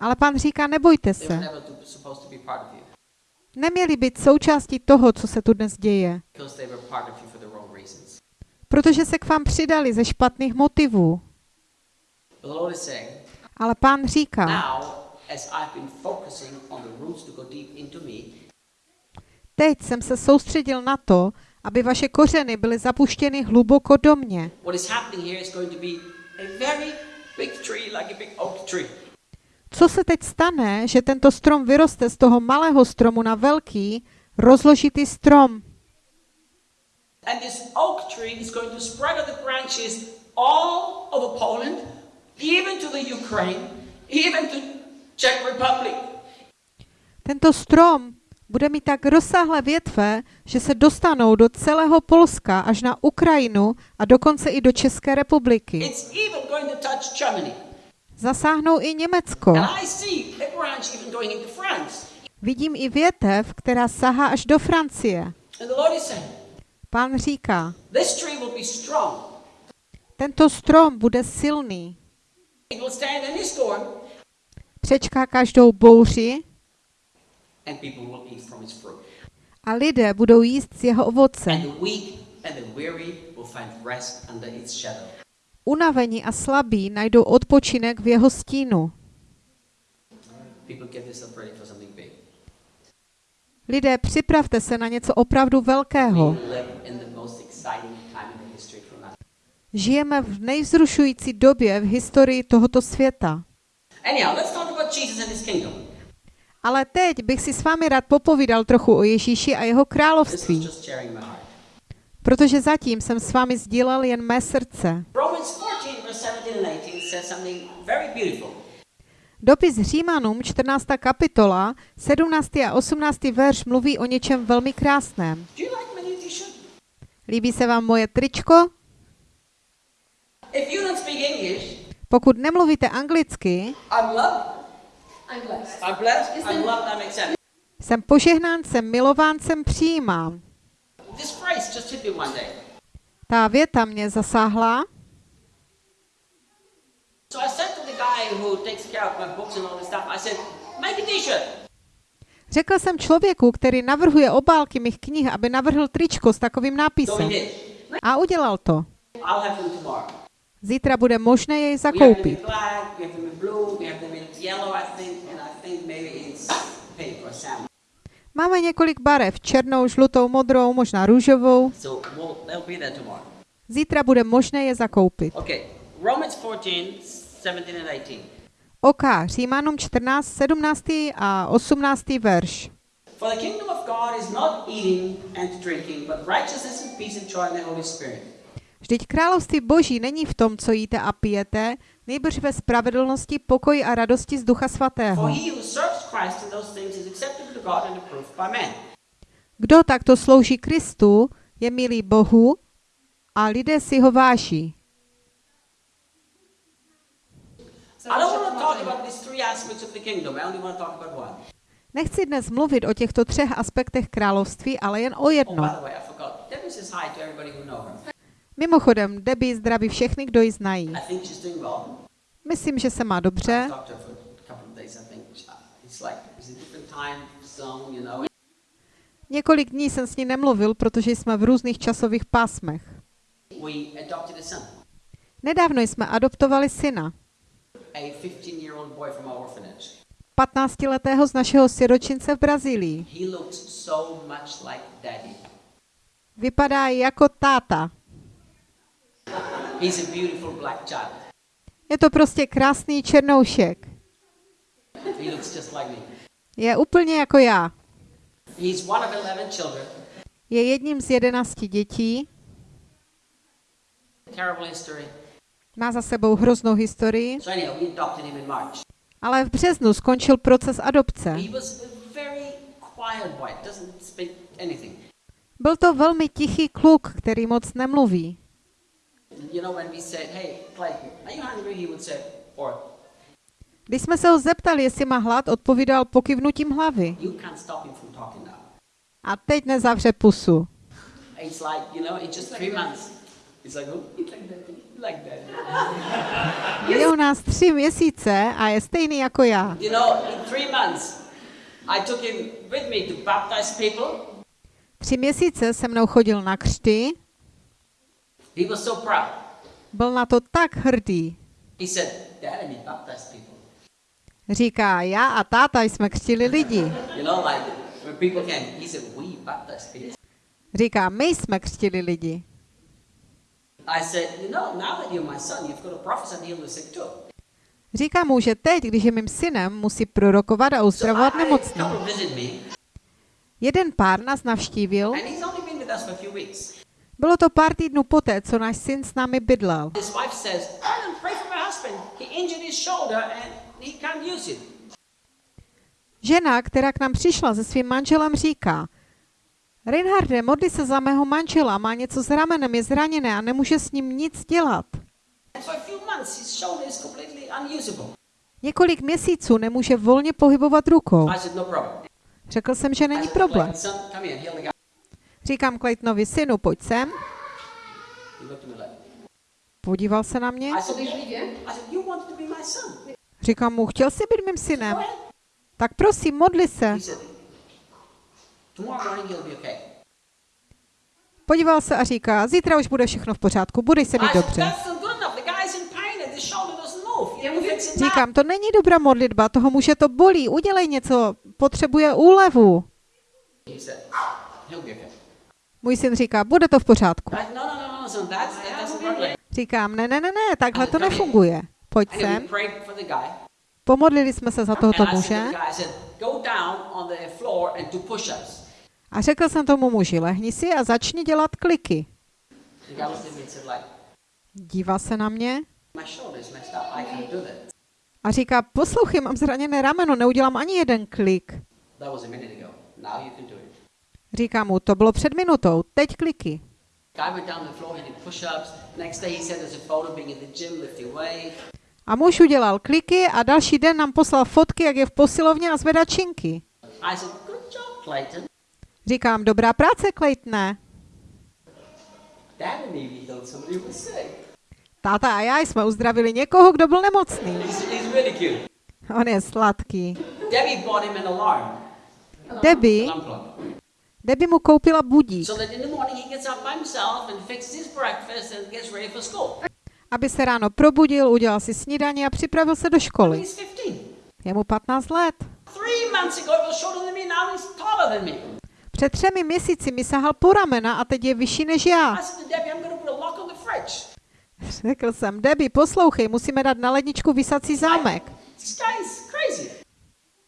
Ale pan říká, nebojte se. Neměli být součástí toho, co se tu dnes děje, protože se k vám přidali ze špatných motivů. Ale pán říká, teď jsem se soustředil na to, aby vaše kořeny byly zapuštěny hluboko do mě. Co se teď stane, že tento strom vyroste z toho malého stromu na velký, rozložitý strom? And this oak tree is going to spread out the branches all over Poland, even to the Ukraine, even to Czech Republic. Tento strom bude mít tak rozsáhlé větve, že se dostanou do celého Polska až na Ukrajinu a dokonce i do České republiky. Zasáhnou i Německo. Vidím i větev, která sahá až do Francie. Pán říká, tento strom bude silný, přečká každou bouři and people will eat from its fruit. A lidé budou jíst z jeho ovoce. And the weak and the weary will find rest under its shadow. Unavení a slabí najdou odpočinek v jeho stínu. Lidé, připravte se na něco opravdu velkého. Žijeme v nejvzrušující době v historii tohoto světa. Ale teď bych si s vámi rád popovídal trochu o Ježíši a jeho království, protože zatím jsem s vámi sdílel jen mé srdce. Romans 14, verse 17 and 18 says something very beautiful. Dopis Římanům, 14. kapitola, 17. a 18. verš mluví o něčem velmi krásném. Líbí se vám moje tričko? Pokud nemluvíte anglicky, I'm blessed. I'm blessed, I'm loved, I'm accepted. jsem požehnán, jsem milován, jsem přijímám. This phrase just hit me one day. Ta věta mě zasáhla, So I said to the guy who takes care of my books and all this stuff, I said, make a t-shirt. Řekl jsem člověku, který navrhuje obálky mých knih, aby navrhl tričko s takovým nápisem. A udělal to. Zítra bude možné jej zakoupit. Máme několik barev, černou, žlutou, modrou, možná růžovou. Zítra bude možné je zakoupit. Okay, Romans 14, 17 and 18. OK, Římanům 14, 17. a 18. verš. For the kingdom of God is not eating and drinking, but righteousness and peace and joy in the Holy Spirit. Vždyť království boží není v tom, co jíte a pijete, nejbrž ve spravedlnosti, pokoji a radosti z Ducha Svatého. Kdo takto slouží Kristu, je milý Bohu a lidé si ho váží. Nechci dnes mluvit o těchto třech aspektech království, ale jen o Oh, jednom. Mimochodem, Debbie zdraví všechny, kdo ji znají. Myslím, že se má dobře. Několik dní jsem s ní nemluvil, protože jsme v různých časových pásmech. Nedávno jsme adoptovali syna, a 15-year-old boy from our orphanage. 15-letého z našeho siročince v Brazílii. Vypadá jako táta. He's a beautiful black child. Je to prostě krásný černoušek. He looks just like me. Je úplně jako já. He's one of 11 children. Je jedním z jedenácti dětí, Terrible history. má za sebou hroznou historii, So anyhow, we adopted him in March. ale v březnu skončil proces adopce. He was a very quiet boy. Doesn't speak anything. Byl to velmi tichý kluk, který moc nemluví. You know, when we said, "Hey, Clayton, are you hungry?" He would say, "Or Když jsme se ho zeptali, jestli má hlad, odpovídal pokivnutím hlavy. you can't stop him from talking now." A teď nezavře pusu. It's like, you know, it's just three months. It's like, oh, It's like that. like that. <laughs> Je u nás tři měsíce a je stejný jako já. You know, in three months, I took him with me to baptize people. Tři měsíce se mnou chodil na křty, He was so proud. byl na to tak hrdý. He said, Dad, baptize people. Říká, já a táta jsme křtili lidi. You know, like when people came, he said, we people. Říká, my jsme křtili lidi. I said, you know, now that you're my son, you've got to prophesy and heal the sick too. Říká mu, že teď, když je mým synem, musí prorokovat a So uzdravovat visit me, Jeden pár nás navštívil. Bylo to pár týdnů poté, co náš syn s námi bydlel. Žena, která k nám přišla se svým manželem, říká, Reinharde, modli se za mého manžela, má něco s ramenem, je zraněné a nemůže s ním nic dělat. Několik měsíců nemůže volně pohybovat rukou. No. Řekl jsem, že není problém. Říkám Claytonovi synu, pojď sem. Podíval se na mě. Říkám mu, chtěl jsi být mým synem? Tak prosím, modli se. Podíval se a říká, zítra už bude všechno v pořádku, budeš se mít dobře. Říkám, to není dobrá modlitba, toho muže to bolí, udělej něco, potřebuje úlevu. Můj syn říká, bude to v pořádku. No, no, no, Říkám, ne, ne, ne, ne, takhle to nefunguje. Pojď sem. Pomodlili jsme se za tohoto muže a řekl jsem tomu muži, lehni si a začni dělat kliky. Dívá se na mě a říká, poslouchej, mám zraněné rameno, neudělám ani jeden klik. Říká mu, to bylo před minutou, teď kliky. A muž udělal kliky a další den nám poslal fotky, jak je v posilovně a zvedá činky. Říkám, dobrá práce, Claytone. Táta a já jsme uzdravili někoho, kdo byl nemocný. On je sladký. Debbie Debbie, mu koupila budík, aby se ráno probudil, udělal si snídaní a připravil se do školy. He's 15. Je mu 15 let. Před třemi měsíci mi sahal po ramena a teď je vyšší než já. Řekl jsem, Debbie, poslouchej, musíme dát na ledničku vysací zámek.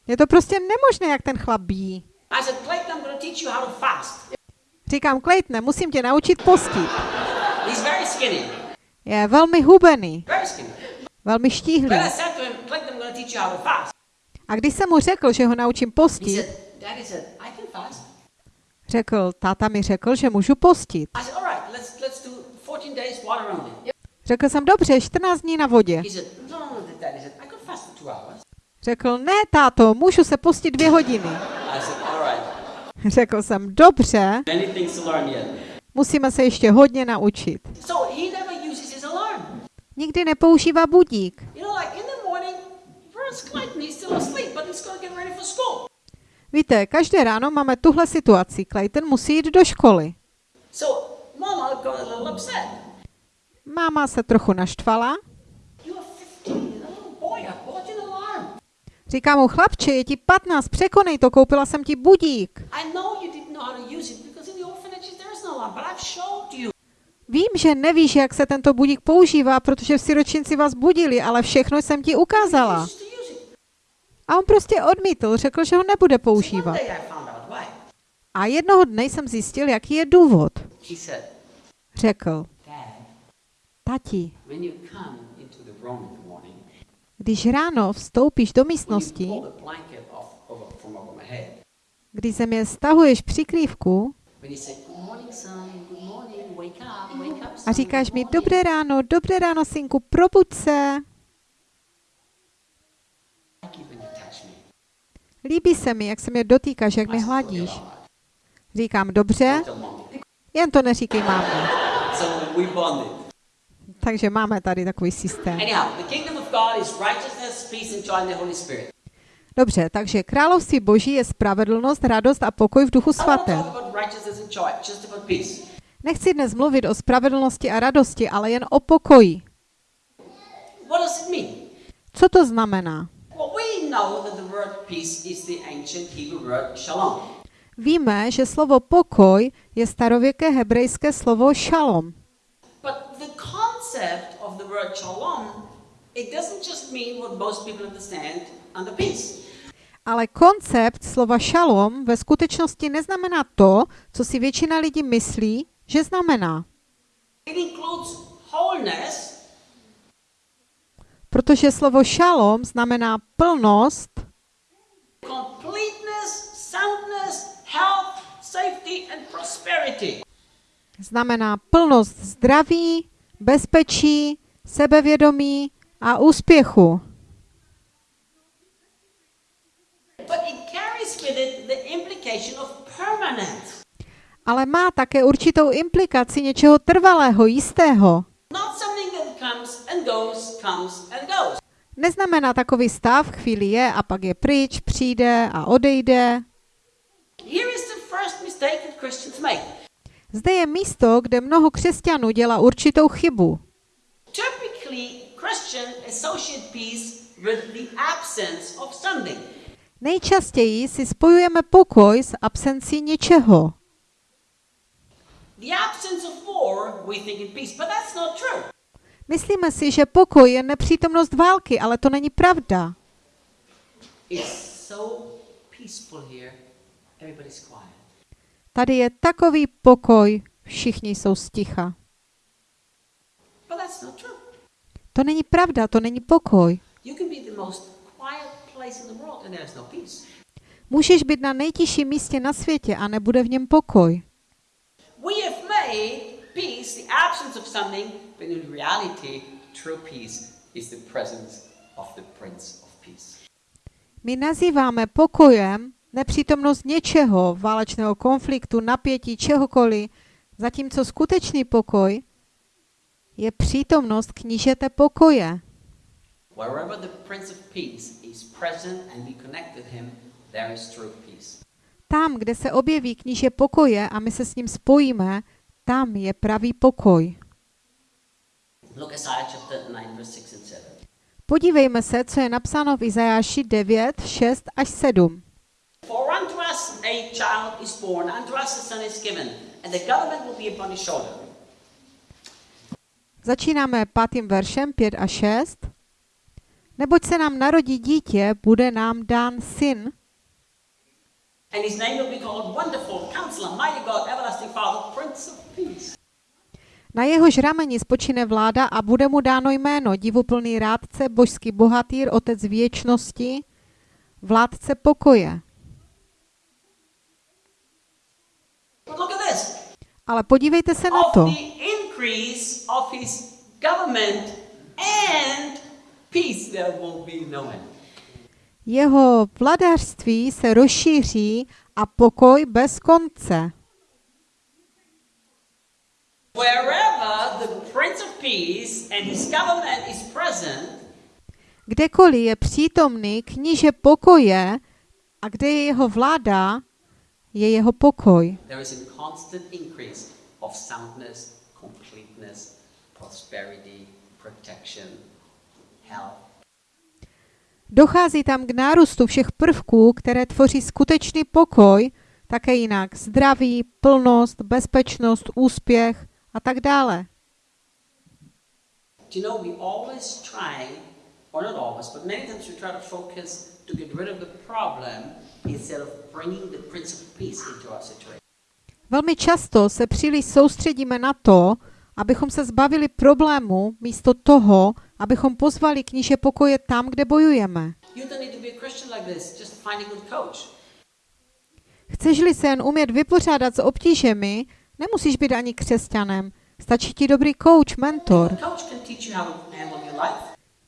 Je to prostě nemožné, jak ten chlap bíjí. I said, Clayton, I'm going to teach you how to fast. Říkám, Claytone, musím tě naučit postit. He's very skinny. Je velmi hubený, Very skinny. velmi štíhlý. When I said to him, Clayton, I'm going to teach you how to fast. A když jsem mu řekl, že ho naučím postit, said, řekl, táta mi řekl, že můžu postit. Said, right, let's, let's do 14 days water only. Řekl jsem, dobře, 14 dní na vodě. Said, no, no, no, Daddy. Řekl, ne, táto, můžu se postit dvě hodiny. I said, all right, <laughs> Řekl jsem, dobře, musíme se ještě hodně naučit. Nikdy nepoužívá budík. Víte, každé ráno máme tuhle situaci. Clayton musí jít do školy. Máma se trochu naštvala. You are 15, little boy, I bought you an alarm. Říká mu, chlapče, je ti 15, překonej to, koupila jsem ti budík. No. Vím, že nevíš, jak se tento budík používá, protože v siročinci vás budili, ale všechno jsem ti ukázala. A on prostě odmítl, řekl, že ho nebude používat. A jednoho dne jsem zjistil, jaký je důvod. Řekl, tati, když ráno vstoupíš do místnosti, když ze mě stahuješ přikrývku a říkáš mi, morning." dobré ráno, dobré ráno, synku, probuď se. Líbí se mi, jak se mě dotýkáš, jak mě said, "Okay, hladíš. Říkám, dobře. Jen to neříkej mámě. <laughs> Takže máme tady takový systém. Dobře, takže království boží je spravedlnost, radost a pokoj v duchu svatém. Nechci dnes mluvit o spravedlnosti a radosti, ale jen o pokoji. Co to znamená? Víme, že slovo pokoj je starověké hebrejské slovo šalom. Concept of the word shalom, it doesn't just mean what most people understand under peace. Ale koncept slova šalom ve skutečnosti neznamená to, co si většina lidí myslí, že znamená. It includes wholeness, Protože slovo šalom znamená plnost, completeness, soundness, health, safety, and prosperity. znamená plnost zdraví, bezpečí, sebevědomí a úspěchu. Ale má také určitou implikaci něčeho trvalého, jistého. Neznamená takový stav, chvíli je a pak je pryč, přijde a odejde. Here is the first mistake that Christians make. Zde je místo, kde mnoho křesťanů dělá určitou chybu. Nejčastěji si spojujeme pokoj s absencí něčeho. Myslíme si, že pokoj je nepřítomnost války, ale to není pravda. It's so peaceful here, everybody's. Tady je takový pokoj, všichni jsou sticha. To není pravda, to není pokoj. No. Můžeš být na nejtižším místě na světě a nebude v něm pokoj. My nazýváme pokojem nepřítomnost něčeho, válečného konfliktu, napětí, čehokoliv, zatímco skutečný pokoj je přítomnost knížete pokoje. Tam, kde se objeví kníže pokoje a my se s ním spojíme, tam je pravý pokoj. Look Isaiah chapter 9, verse 6 and 7. Podívejme se, co je napsáno v Izajáši 9, 6 až 7. For unto us a child is born, unto us a son is given, and the government will be upon his shoulder. Začínáme pátým veršem 5 a 6. Neboť se nám narodí dítě, bude nám dán syn And his name will be called Wonderful, Counselor, Mighty God, Everlasting Father, Prince of Peace. Na jehož rameni spočine vláda a bude mu dáno jméno divuplný rádce, božský bohatýr, otec věčnosti, vládce pokoje. But look at this. Ale podívejte se na to. no. Jeho vladařství se rozšíří a pokoj bez konce. Kdekoliv je přítomný kníže pokoje a kde je jeho vláda, je jeho pokoj. soundness. Dochází tam k nárůstu všech prvků, které tvoří skutečný pokoj, také jinak zdraví, plnost, bezpečnost, úspěch a tak dále. Do you know we always try, or not always, but many times we try to focus to get rid of the problem Velmi často se příliš soustředíme na to, abychom se zbavili problému, místo toho, abychom pozvali kníže pokoje tam, kde bojujeme. You don't need to be a Christian like this, just find a good coach. Chceš-li se jen umět vypořádat s obtížemi, nemusíš být ani křesťanem. Stačí ti dobrý coach, mentor.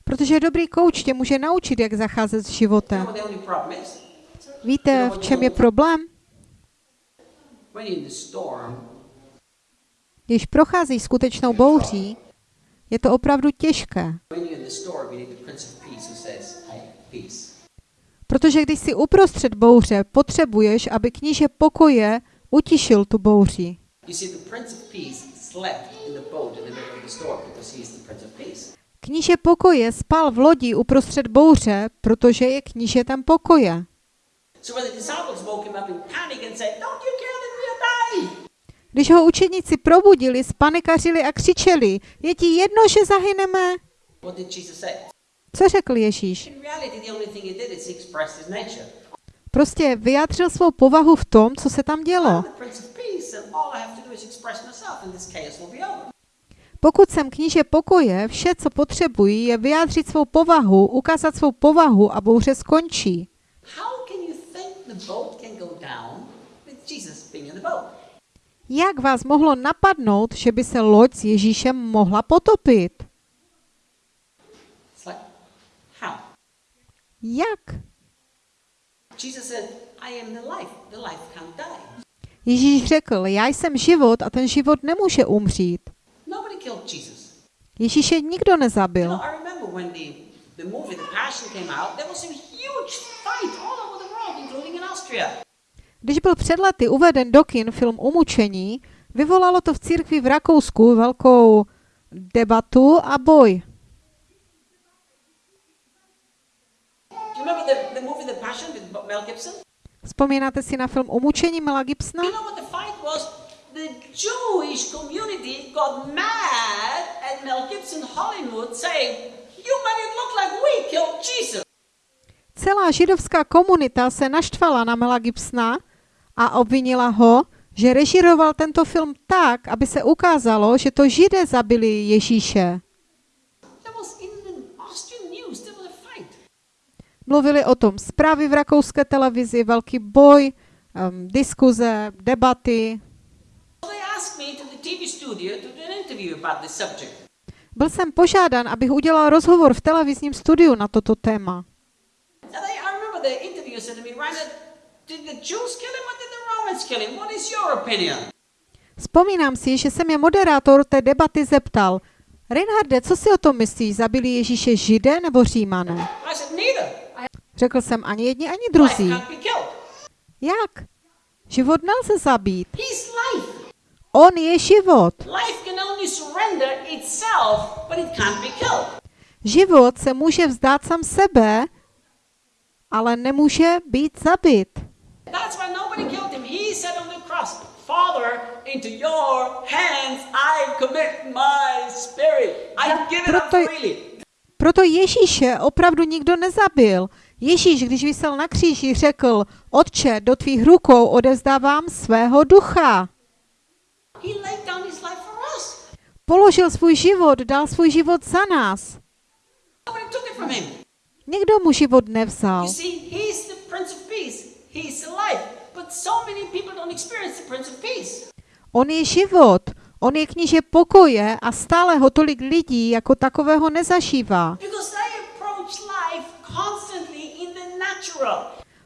Protože dobrý coach tě může naučit, jak zacházet s životem. Víte, v čem je problém? Když procházíš skutečnou bouří, je to opravdu těžké. Protože když jsi uprostřed bouře, potřebuješ, aby kníže pokoje utišil tu bouři. Kníže pokoje spal v lodi uprostřed bouře, protože je knížetem pokoje. So when the disciples woke him up in panic and said, Don't you care that we'll die? Když ho učedníci probudili, spanikařili a křičeli, je ti jedno, že zahyneme? What did Jesus say? Co řekl Ježíš? Prostě vyjádřil svou povahu v tom, co se tam dělo. Pokud jsem kníže pokoje, vše, co potřebují, je vyjádřit svou povahu, ukázat svou povahu a bouře skončí. Jak vás mohlo napadnout, že by se loď s Ježíšem mohla potopit? Jak? Jesus said, I am the life. The life can't die. Ježíš řekl, já jsem život a ten život nemůže umřít. Ježíše nikdo nezabil. Když byl před lety uveden do kin film Umučení, vyvolalo to v církvi v Rakousku velkou debatu a boj. Vzpomínáte si na film Umučení Mela Gibsona? The Jewish community got mad at Mel Gibson Hollywood saying, You made it look like we killed Jesus. Celá židovská komunita se naštvala na Mela Gibsona a obvinila ho, že režíroval tento film tak, aby se ukázalo, že to židé zabili Ježíše. Mluvili o tom zprávy v rakouské televizi, velký boj, um, diskuze, debaty. Byl jsem požádán, abych udělal rozhovor v televizním studiu na toto téma. And they, I remember the interviewer said to me, Reinhard, did the Jews kill him or did the Romans kill him? What is your opinion? Vzpomínám si, že se mě moderátor té debaty zeptal, Reinharde, co si o tom myslíš, zabili Ježíše židé nebo římané? I. Řekl jsem ani jedni, ani druzí. Jak? Život nelze zabít. On je život. Life can only surrender itself, but it can't be killed. Život se může vzdát sám sebe, ale nemůže být zabit. That's why nobody killed him. He said on the cross, Father, into your hands I commit my spirit. I give it up Proto- freely. Proto Ježíše opravdu nikdo nezabil. Ježíš, když vysel na kříži, řekl, Otče, do tvých rukou odevzdávám svého ducha. Položil svůj život, dal svůj život za nás. Nikdo mu život nevzal. On je život, on je kníže pokoje a stále ho tolik lidí jako takového nezažívá.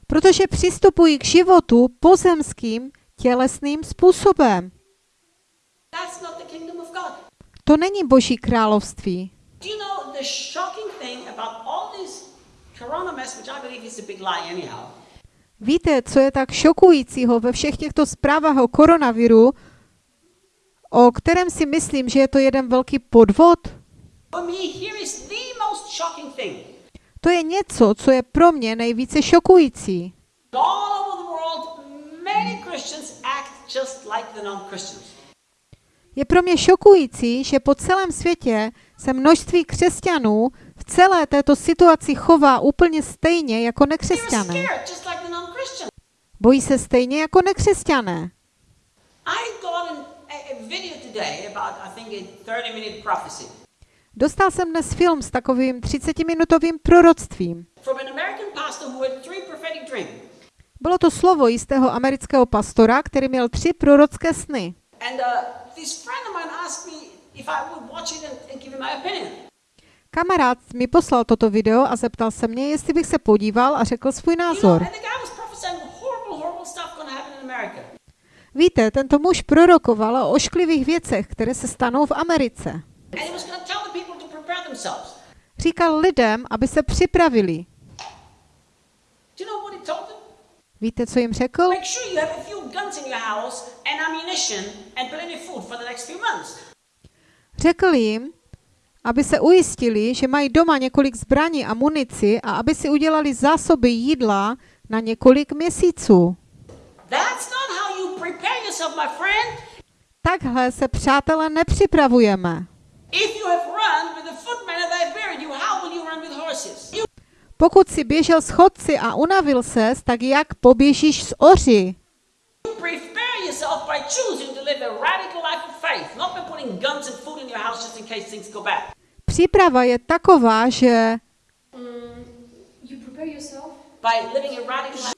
Protože přistupují k životu pozemským, tělesným způsobem. To není boží království. Do you know the shocking thing about all this Víte, co je tak šokujícího ve všech těchto zprávách o koronaviru, o kterém si myslím, že je to jeden velký podvod? To je něco, co je pro mě nejvíce šokující. All over the world, many Christians act just like the non-Christians. Je pro mě šokující, že po celém světě se množství křesťanů celé této situaci chová úplně stejně jako nekřesťané. Bojí se stejně jako nekřesťané. I got an, a, a video today about, I think, a 30-minute prophecy Dostal jsem dnes film s takovým 30-minutovým proroctvím. Bylo to slovo jistého amerického pastora, který měl tři prorocké sny. Kamarád mi poslal toto video a zeptal se mě, jestli bych se podíval a řekl svůj názor. Víte, tento muž prorokoval o ošklivých věcech, které se stanou v Americe. Říkal lidem, aby se připravili. Víte, co jim řekl? Řekl jim, aby se ujistili, že mají doma několik zbraní a munici a aby si udělali zásoby jídla na několik měsíců. That's not how you prepare yourself, my friend. Takhle se, přátelé, nepřipravujeme. Pokud si běžel s chodci a unavil ses, tak jak poběžíš s oři? Prepare yourself by choosing to live a radical life of faith, not by putting guns and food in your house just in case things go bad. Příprava je taková, že You prepare yourself By living a radical life.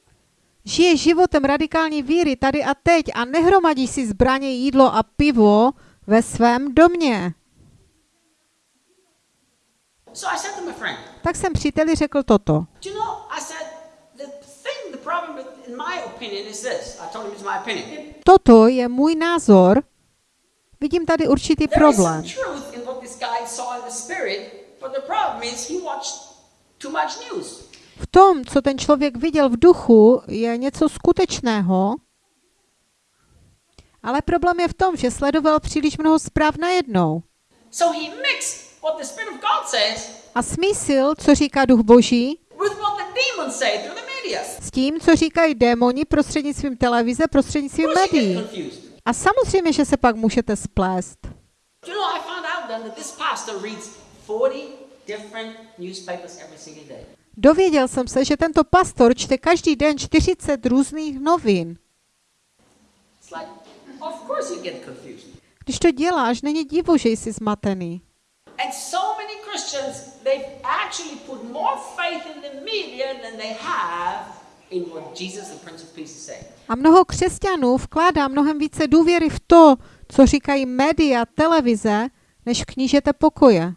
žije životem radikální víry tady a teď a nehromadí si zbraně, jídlo a pivo ve svém domě. So I said to my friend, Tak jsem příteli řekl toto. Toto je můj názor. Vidím tady určitý problém. V tom, co ten člověk viděl v duchu, je něco skutečného, ale problém je v tom, že sledoval příliš mnoho zpráv najednou. A smísil, co říká duch boží, s tím, co říkají démoni prostřednictvím televize, prostřednictvím médií. A samozřejmě, že se pak můžete splést. You know, I found out then that this pastor reads 40 different newspapers every single day. Dověděl jsem se, že tento pastor čte každý den 40 různých novin. Like. Když to děláš, není divu, že jsi zmatený. And so many Christians, they've actually put more faith in the media than they have A mnoho křesťanů vkládá mnohem více důvěry v to, co říkají média, televize, než v knížete pokoje.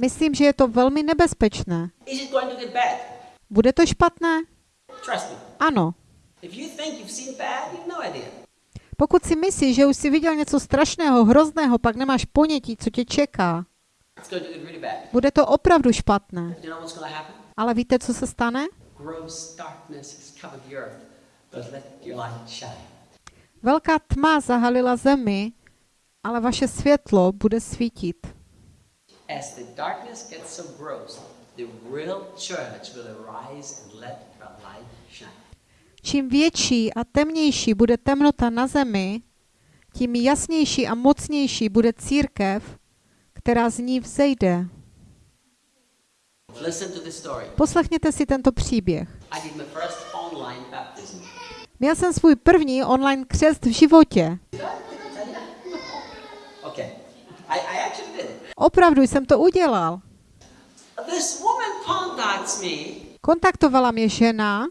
Myslím, že je to velmi nebezpečné. Bude to špatné? Ano. No. Pokud si myslíš, že už jsi viděl něco strašného, hrozného, pak nemáš ponětí, co tě čeká. Bude to opravdu špatné. Ale víte, co se stane? Velká tma zahalila zemi, ale vaše světlo bude svítit. Čím větší a temnější bude temnota na zemi, tím jasnější a mocnější bude církev, která z ní vzejde. Listen to this story. Poslechněte si tento příběh. Měl jsem svůj první online křest v životě. Okay. I, I actually did. Opravdu jsem to udělal. Kontaktovala mě žena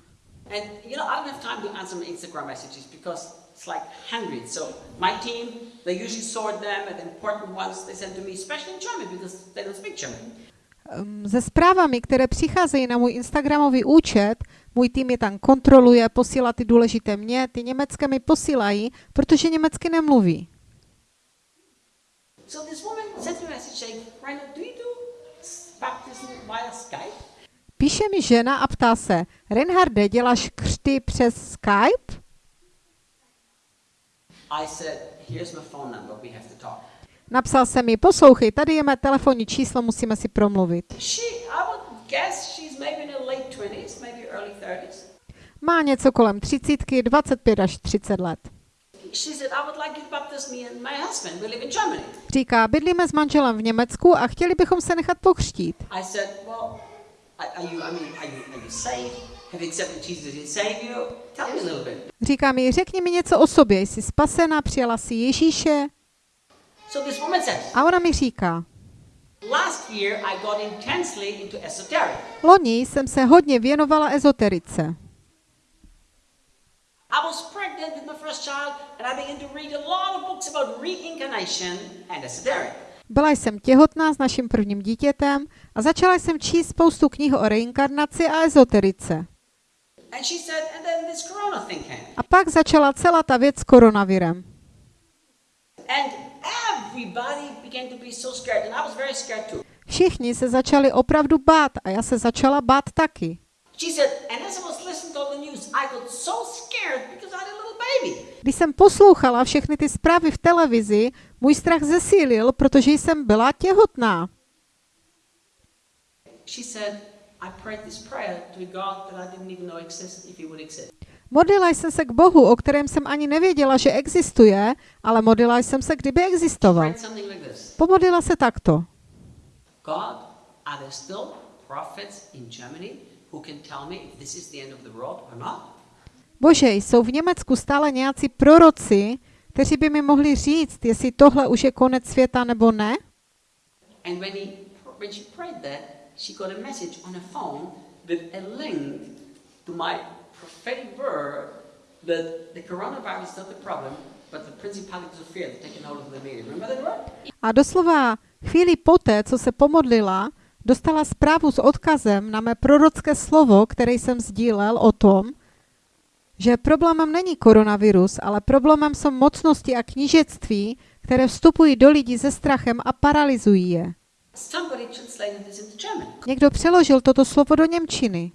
it's like hundreds. So my team, they usually sort them, and the important ones they send to me, especially in German because they don't speak German. Se zprávami, které přicházejí na můj Instagramový účet. Můj tým je tam kontroluje, posílá ty důležité mě, ty německé mi posílají, protože německy nemluví. So this woman sent me a message saying, Rhino, do you do s- baptism via Skype? Píše mi žena a ptá se, Reinharde, děláš křty přes Skype? I said, here's my phone number, we have to talk. Napsal jsem mi, poslouchej, tady je mé telefonní číslo, musíme si promluvit. She, I would guess she's maybe in her late 20s, maybe early 30s. Má něco kolem 30, 25 až 30 let. Říká, bydlíme s manželem v Německu a chtěli bychom se nechat pokřtít. Říká mi, řekni mi něco o sobě, jsi spasena, přijala si Ježíše. A ona mi říká, last year I got intensely into esoteric. loni jsem se hodně věnovala ezoterice. Byla jsem těhotná s naším prvním dítětem a začala jsem číst spoustu knih o reinkarnaci a ezoterice. A pak začala celá ta věc s koronavirem. Všichni se začali opravdu bát a já se začala bát taky. She said, and as I was listening to all the news, I got so scared because I had a little baby. Když jsem poslouchala všechny ty zprávy v televizi, můj strach zesílil, protože jsem byla těhotná. She said, I prayed this prayer to a God that I didn't even know existed, if he would exist. Modlila jsem se k Bohu, o kterém jsem ani nevěděla, že existuje, ale modlila jsem se, kdyby existoval. Pomodlila se takto. God, are there still prophets in Germany who can tell me if this is the end of the world or not? Bože, jsou v Německu stále nějací proroci, kteří by mi mohli říct, jestli tohle už je konec světa nebo ne? And when, he, when she prayed that, she got a message on her phone with a link to my prophetic word that the coronavirus is not the problem, but the principalities of fear that taken hold of the media. Remember that word? A doslova chvíli poté, co se pomodlila, dostala zprávu s odkazem na mé prorocké slovo, které jsem sdílel o tom, že problémem není koronavirus, ale problémem jsou mocnosti a knížectví, které vstupují do lidí se strachem a paralyzují je. Někdo přeložil toto slovo do Němčiny.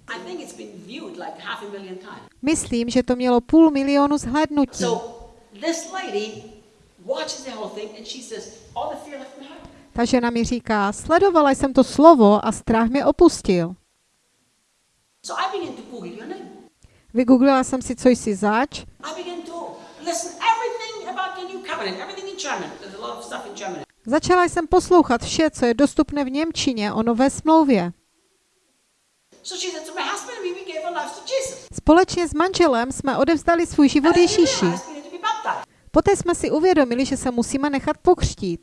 Myslím, že to mělo půl milionu zhlédnutí. So this lady watches the whole thing and she says, all the fear left my heart. Ta žena mi říká, sledovala jsem to slovo a strach mě opustil. Vygooglila jsem si, co jsi zač. Začala jsem poslouchat vše, co je dostupné v Němčině o nové smlouvě. So she said, so my husband we Společně s manželem jsme odevzdali svůj život Ježíši. Poté jsme si uvědomili, že se musíme nechat pokřtít.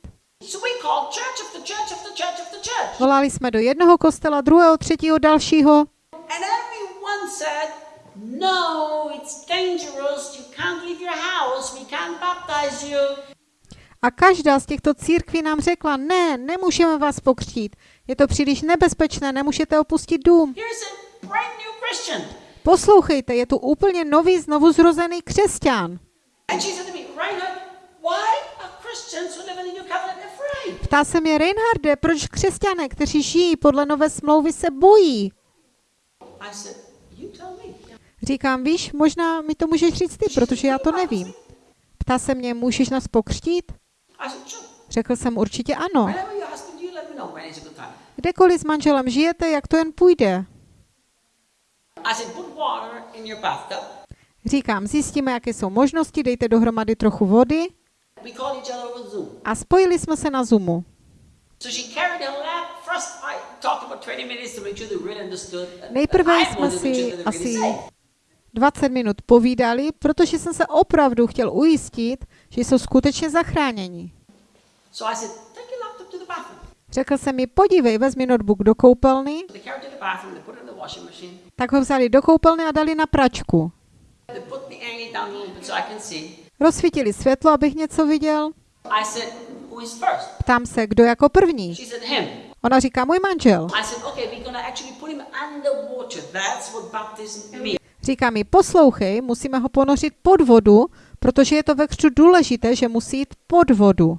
Volali jsme do jednoho kostela, druhého, třetího, dalšího no, a každá z těchto církví nám řekla, ne, nemůžeme vás pokřtít. Je to příliš nebezpečné, nemůžete opustit dům. Poslouchejte, je tu úplně nový, znovu zrozený křesťan. Ptá se mě Reinharde, proč křesťané, kteří žijí podle nové smlouvy, se bojí? Říkám, víš, možná mi to můžeš říct ty, protože já to nevím. Ptá se mě, můžeš nás pokřtít? Řekl jsem určitě ano. Kdekoliv s manželem žijete, jak to jen půjde. I said, put water in your bathtub. Říkám, zjistíme, jaké jsou možnosti, dejte dohromady trochu vody a spojili jsme se na Zoomu. So she carried a lamp. First, I talked about 20 minutes to make sure they really understood. and- and Nejprve jsme si asi safe. 20 minut povídali, protože jsem se opravdu chtěl ujistit, že jsou skutečně zachráněni. So I said, take your laptop to the bathroom. Řekl jsem mi, podívej, vezmi notebook do koupelny, tak ho vzali do koupelny a dali na pračku. Rozsvítili světlo, abych něco viděl. Ptám se, kdo jako první. Ona říká, můj manžel. Říká mi, poslouchej, musíme ho ponořit pod vodu, protože je to ve křtu důležité, že musí jít pod vodu.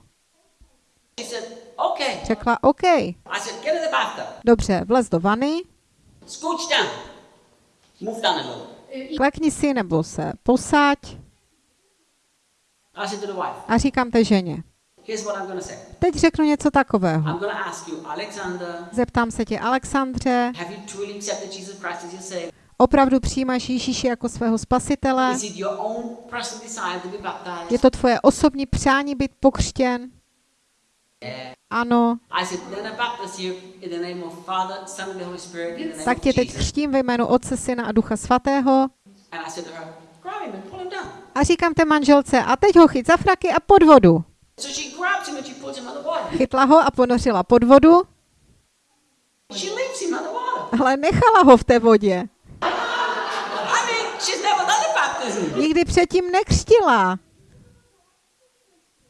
Řekla, OK. I said, get in the bathtub. Dobře, vlez do vany, klekni si nebo se posaď a říkám té ženě. Teď řeknu něco takového. Zeptám se tě, Alexandře, opravdu přijímáš Ježíše jako svého spasitele? Je to tvoje osobní přání být pokřtěn? Ano. Tak tě teď křtím ve jménu Otce, Syna a Ducha Svatého. A říkám té manželce, a teď ho chyt za fraky a pod vodu. Chytla ho a ponořila pod vodu, ale nechala ho v té vodě. Nikdy předtím nekřtila.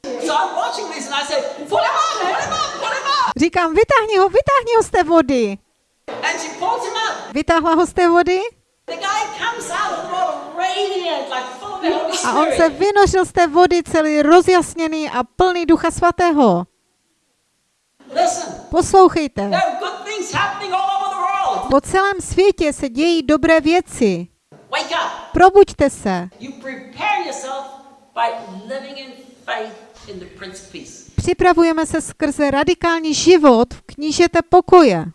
So I'm watching this and I say, pull him up, pull him up, pull him up. Říkám, vytáhni ho, vytáhni ho z té vody. And she pulls him up. Vytáhla ho z té vody The guy comes out of the water radiant, like full of the Holy A on se vynořil z té vody celý rozjasněný a plný ducha svatého. Listen, Poslouchejte. Po celém světě se dějí dobré věci. Probuďte se. You prepare yourself by living in faith Připravujeme se skrze radikální život v knížete pokoje.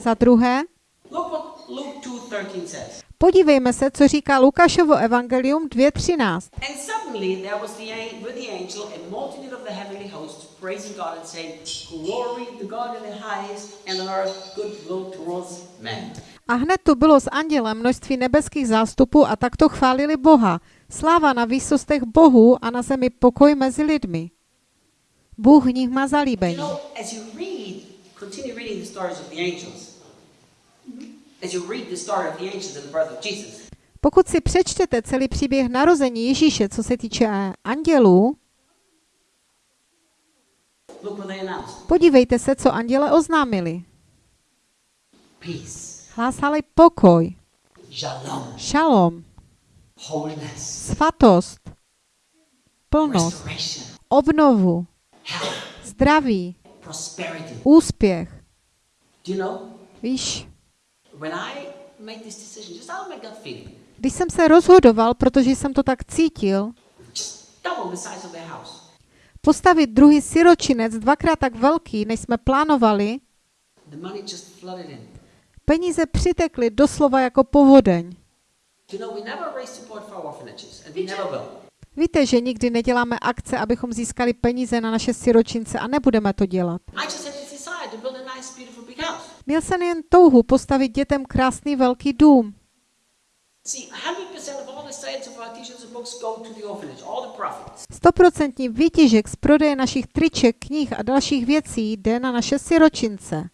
Za druhé, look what Luke 2.13 says. podívejme se, co říká Lukášovo evangelium 2.13. And suddenly there was the, an- with the angel a multitude of the heavenly hosts praising God and saying, Glory to God in the highest, and on earth goodwill towards men. A hned tu bylo s andělem množství nebeských zástupů a takto chválili Boha. Sláva na výsostech Bohu a na zemi pokoj mezi lidmi. Bůh v nich má zalíbení. Pokud si přečtete celý příběh narození Ježíše, co se týče eh, andělů, podívejte se, co anděle oznámili. Hlásali pokoj, shalom, svatost, plnost, obnovu, zdraví, úspěch. Víš, když jsem se rozhodoval, protože jsem to tak cítil, postavit druhý siročinec dvakrát tak velký, než jsme plánovali, peníze přitekly doslova jako povodeň. Víte, že nikdy neděláme akce, abychom získali peníze na naše siročince a nebudeme to dělat. Měl jsem jen touhu postavit dětem krásný velký dům. See, 100% of all the sales of our t-shirts and books go to the orphanage, all the profits. Stoprocentní výtěžek z prodeje našich triček, knih a dalších věcí jde na naše siročince.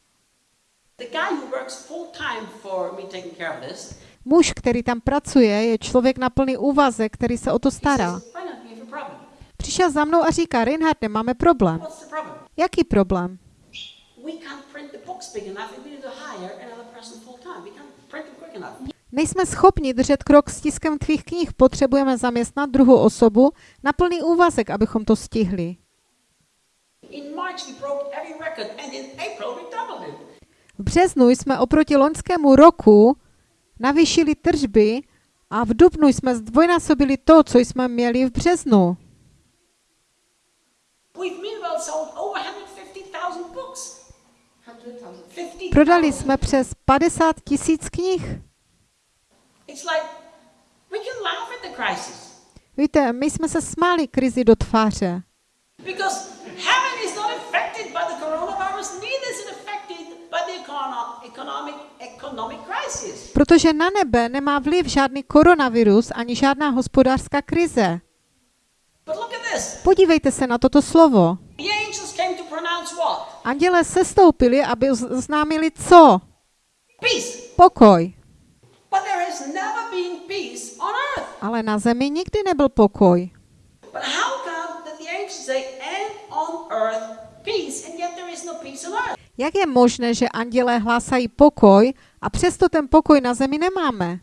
The guy who works full time for me taking care of this, Muž, který tam pracuje, je člověk na plný úvazek, který se o to stará. Přišel za mnou a říká, Reinharde, máme problém. Jaký problém? Nejsme schopni držet krok s tiskem tvých knih, potřebujeme zaměstnat druhou osobu na plný úvazek, abychom to stihli. V březnu jsme oproti loňskému roku navýšili tržby a v dubnu jsme zdvojnásobili to, co jsme měli v březnu. We've meanwhile sold over 150,000 books. 100,000. 50,000. Prodali jsme přes 50 tisíc knih. Víte, my jsme se smáli krizi do tváře, protože na nebe nemá vliv žádný koronavirus ani žádná hospodářská krize. Podívejte se na toto slovo. Anděle sestoupili, aby oznámili co? Pokoj. Ale na zemi nikdy nebyl pokoj. Jak je možné, že andělé hlásají pokoj a přesto ten pokoj na zemi nemáme?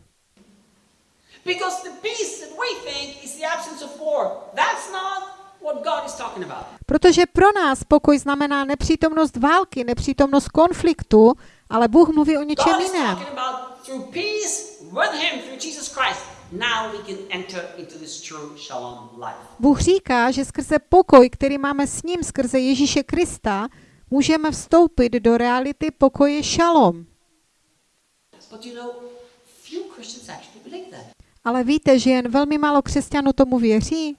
Protože pro nás pokoj znamená nepřítomnost války, nepřítomnost konfliktu, ale Bůh mluví o něčem jiném. Bůh říká, že skrze pokoj, který máme s ním, skrze Ježíše Krista, můžeme vstoupit do reality pokoje šalom. Ale víte, že jen velmi málo křesťanů tomu věří?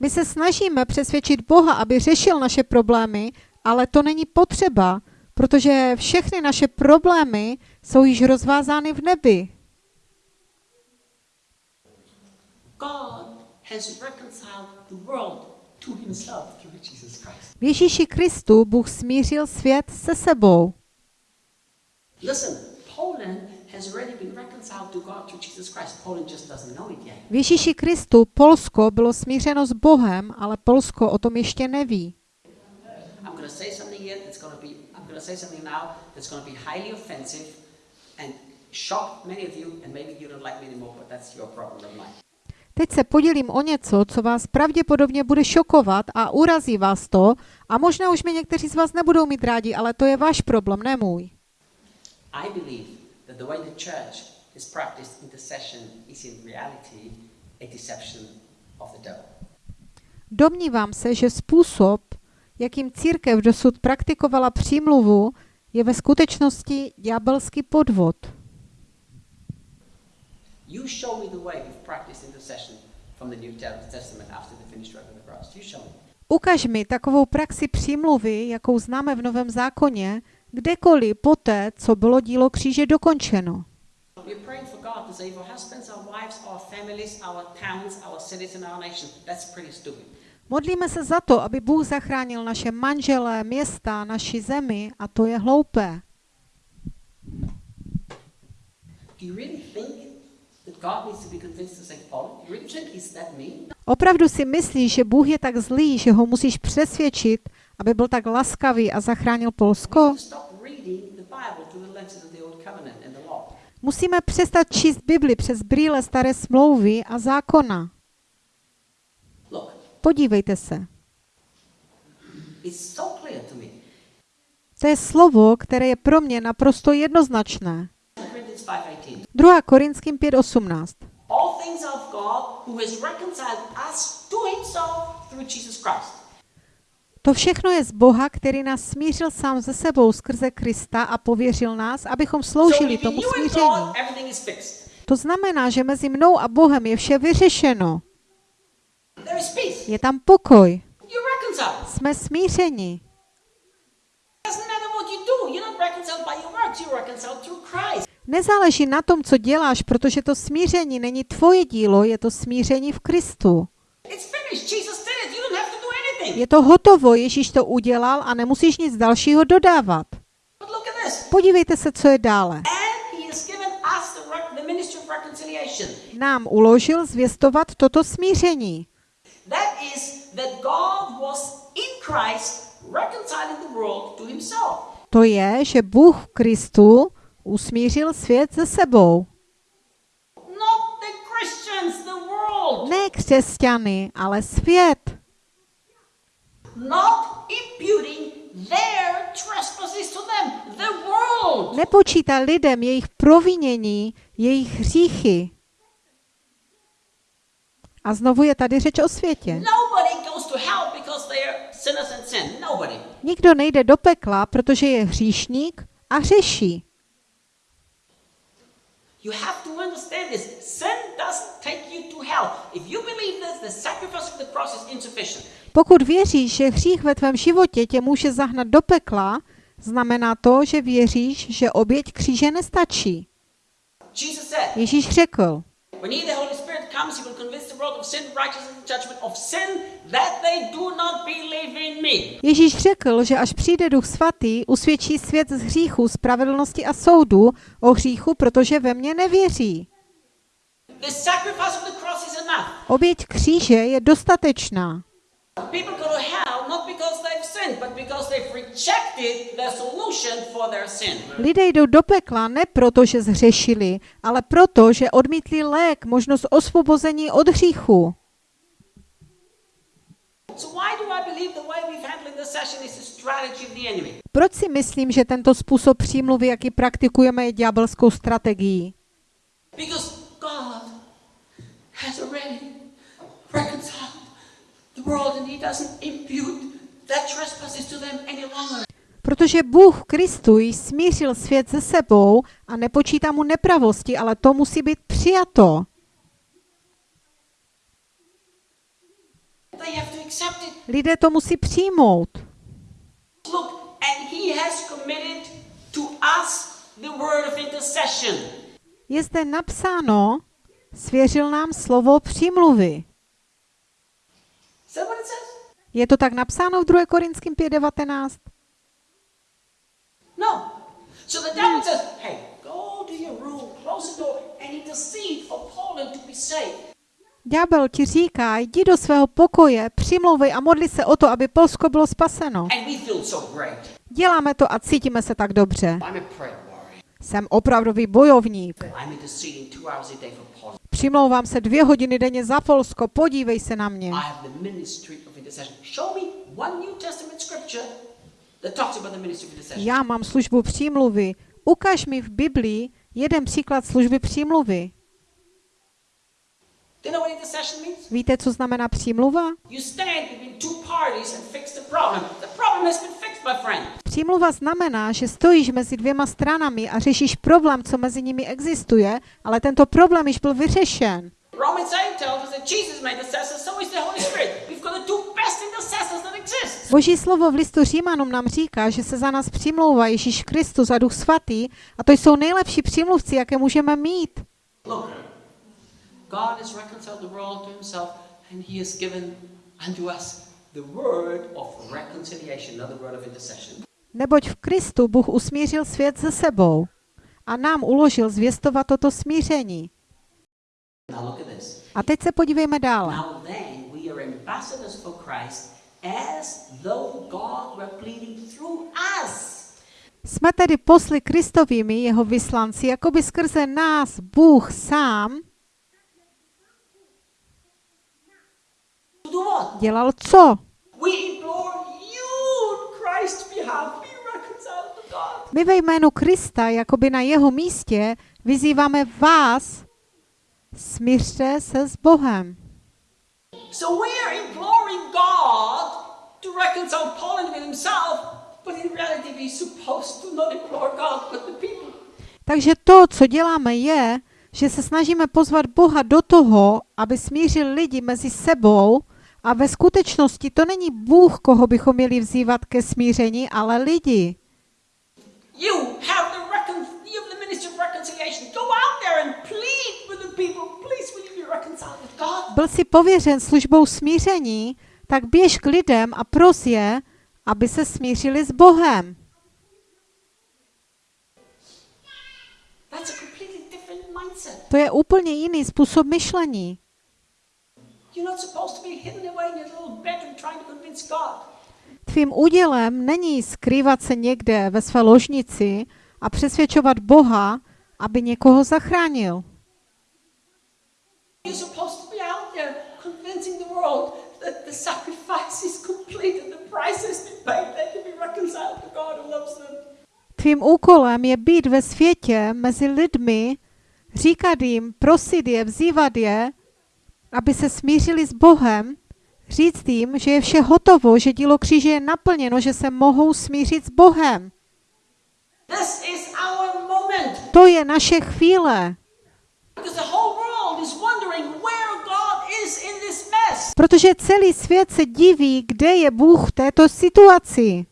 My se snažíme přesvědčit Boha, aby řešil naše problémy, ale to není potřeba, protože všechny naše problémy jsou již rozvázány v nebi. God has reconciled the world to himself through Jesus Christ. V Ježíši Kristu Bůh smířil svět se sebou. Listen, Poland has already been reconciled to God through Jesus Christ. Poland just doesn't know it yet. V Ježíši Kristu Polsko bylo smířeno s Bohem, ale Polsko o tom ještě neví. Teď se podělím o něco, co vás pravděpodobně bude šokovat a urazí vás to a možná už mě někteří z vás nebudou mít rádi, ale to je váš problém, ne můj. I believe that the way the church has practiced intercession is in reality a deception of the devil. Domnívám se, že způsob, jakým církev dosud praktikovala přímluvu, je ve skutečnosti ďábelský podvod. You show me the way you've practiced intercession from the New Testament after the finished work of the cross. You show me. Ukaž mi takovou praxi přímluvy, jakou známe v Novém zákoně, kdekoliv poté, co bylo dílo kříže dokončeno. Modlíme se za to, aby Bůh zachránil naše manželé, města, naši zemi a to je hloupé. Do you really think Opravdu si myslíš, že Bůh je tak zlý, že ho musíš přesvědčit, aby byl tak laskavý a zachránil Polsko? Musíme přestat číst Bibli přes brýle staré smlouvy a zákona. Podívejte se. To je slovo, které je pro mě naprosto jednoznačné. Corinthians 5:18. 2. Korinským 5.18. All things are of God who has reconciled us to himself through Jesus Christ. To všechno je z Boha, který nás smířil sám ze sebou skrze Krista a pověřil nás, abychom sloužili tomu smíření. To znamená, že mezi mnou a Bohem je vše vyřešeno. Je tam pokoj. Jsme smířeni. Nezáleží na tom, co děláš, protože to smíření není tvoje dílo, je to smíření v Kristu. Je to hotovo, Ježíš to udělal a nemusíš nic dalšího dodávat. Podívejte se, co je dále. Nám uložil zvěstovat toto smíření. To je, že Bůh v Kristu usmířil svět se sebou. Ne křesťany, ale svět. Nepočítá lidem jejich provinění, jejich hříchy. A znovu je tady řeč o světě. Nikdo nejde do pekla, protože je hříšník a hřeší. You have to understand this. Sin doesn't take you to hell. If you believe this, the sacrifice of the cross is insufficient. Pokud věříš, že hřích ve tvém životě tě může zahnat do pekla, znamená to, že věříš, že oběť kříže nestačí. Ježíš řekl, When he, the Holy Spirit, comes, he will convince the world of sin, righteousness, and judgment, of sin that they do not believe in me. Ježíš řekl, že až přijde Duch Svatý, usvědčí svět z hříchu, spravedlnosti a soudu o hříchu, protože ve mně nevěří. The sacrifice of the cross is enough. Oběť kříže je dostatečná. People go to hell not because Lidé jdou do pekla ne proto, že zhřešili, ale proto, že odmítli lék, možnost osvobození od hříchu. Proč si myslím, že tento způsob přímluvy, jaký praktikujeme, je ďábelskou strategií? Because Protože Bůh v Kristu již smířil svět se sebou a nepočítá mu nepravosti, ale to musí být přijato. Lidé to musí přijmout. Je zde napsáno, svěřil nám slovo přímluvy. Says? Je to tak napsáno v 2. Korinským 5.19? No. So the devil says, hey, go to your room and intercede for Poland to be saved. Ďábel ti říká, jdi do svého pokoje, přimlouvej a modli se o to, aby Polsko bylo spaseno. And. Děláme to a cítíme se tak dobře. Jsem opravdový bojovník. Přimlouvám se dvě hodiny denně za Polsko, podívej se na mě. Intercession. Show me one New Testament scripture that talks about the ministry of intercession. Já mám službu přímluvy. Ukaž mi v Biblii jeden příklad služby přímluvy. Víte, co znamená přímluva? You stand between two parties and fix the problem. The problem has been fixed, my friend. Přímluva znamená, že stojíš mezi dvěma stranami a řešíš problém, co mezi nimi existuje, ale tento problém již byl vyřešen. Boží slovo v listu Římanům nám říká, že se za nás přimlouvá Ježíš Kristus a Duch Svatý a to jsou nejlepší přímluvci, jaké můžeme mít. Neboť v Kristu Bůh usmířil svět se sebou a nám uložil zvěstovat toto smíření. A teď se podívejme dále. Ambassadors for Christ, as though God were pleading through us. Jsme tedy posly Kristovými, jeho vyslanci, jako by skrze nás Bůh sám dělal co? My ve jménu Krista, jakoby na jeho místě, vyzýváme vás, smířte se s Bohem. So we are imploring God to reconcile Poland with himself, but in reality we're supposed to not implore God, but the people. Takže to, co děláme, je, že se snažíme pozvat Boha do toho, aby smířil lidi mezi sebou a ve skutečnosti to není Bůh, koho bychom měli vzývat ke smíření, ale lidi. You have the recon- you have the ministry of reconciliation. Go out there and plead with the people. Please, will you be reconciled with God? Byl si pověřen službou smíření, tak běž k lidem a pros je, aby se smířili s Bohem. To je úplně jiný způsob myšlení. Tvým údělem není skrývat se někde ve své ložnici a přesvědčovat Boha, aby někoho zachránil. You're supposed to be out there convincing the world that the sacrifice is complete and the price has been paid. They can be reconciled to God who loves them. Tvým úkolem je být ve světě mezi lidmi, říkat jim, prosit je, vzývat je, aby se smířili s Bohem, říct jim, že je vše hotovo, že dílo kříže je naplněno, že se mohou smířit s Bohem. This is our moment To je naše chvíle, because the whole world is wondering where God is in this mess. Protože celý svět se diví, kde je Bůh v této situaci.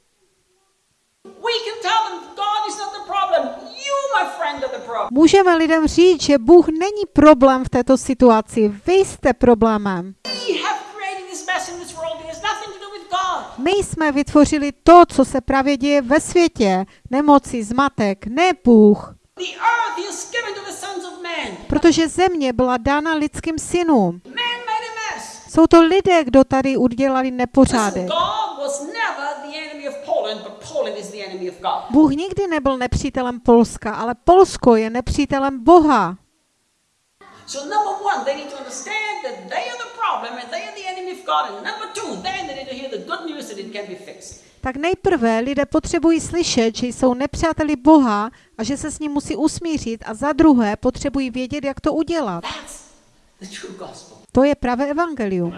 Můžeme lidem říct, že Bůh není problém v této situaci, vy jste problémem. My jsme vytvořili to, co se právě děje ve světě, nemoci, zmatek, ne Bůh. Protože země byla dána lidským synům. Man. Jsou to lidé, kdo tady udělali nepořádek. Bůh nikdy nebyl nepřítelem Polska, ale Polsko je nepřítelem Boha. So number one, they need to understand that they are the problem and they are the enemy of God. And number two, then they need to hear the good news that it can be fixed. Tak nejprve lidé potřebují slyšet, že jsou nepřáteli Boha a že se s ním musí usmířit a za druhé potřebují vědět, jak to udělat. That's the true gospel. To je pravé evangelium.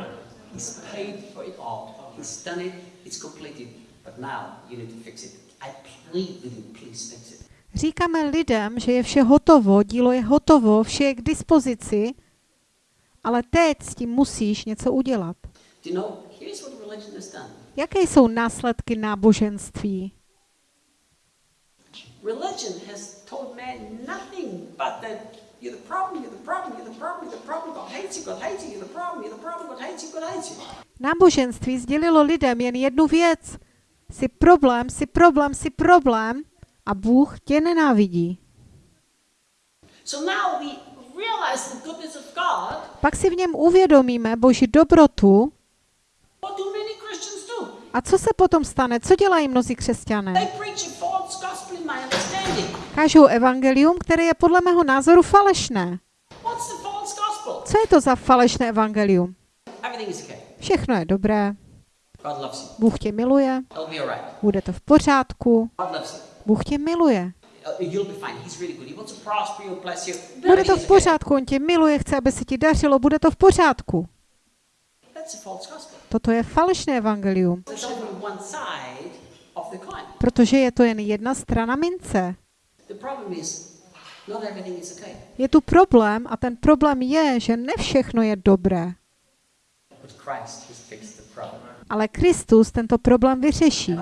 Říkáme lidem, že je vše hotovo, dílo je hotovo, vše je k dispozici, ale teď s tím musíš něco udělat. Jaké jsou následky náboženství? Religion has told man nothing but that you're the problem, you're the problem, you're the problem, you're the problem, God hates you, God hates you, you're the problem, you're the problem, God hates you, God hates you. Náboženství sdělilo lidem jen jednu věc. Jsi problém, jsi problém, jsi problém a Bůh tě nenávidí. So now we realize the goodness of God, pak si v něm uvědomíme Boží dobrotu. what do many Christians do? A co se potom stane? Co dělají mnozí křesťané? They preach a false gospel in my understanding. Kážou evangelium, které je podle mého názoru falešné. Co je to za falešné evangelium? Všechno je dobré. Bůh tě miluje, bude to v pořádku. Bůh tě miluje. Uh. Bude to v pořádku, on tě miluje, chce, aby se ti dařilo, bude to v pořádku. Toto je falešné evangelium, protože je to jen jedna strana mince. The problem is, not everything is okay. Je tu problém a ten problém je, že ne všechno je dobré. But Christ has fixed the problem. Ale Kristus tento problém vyřeší.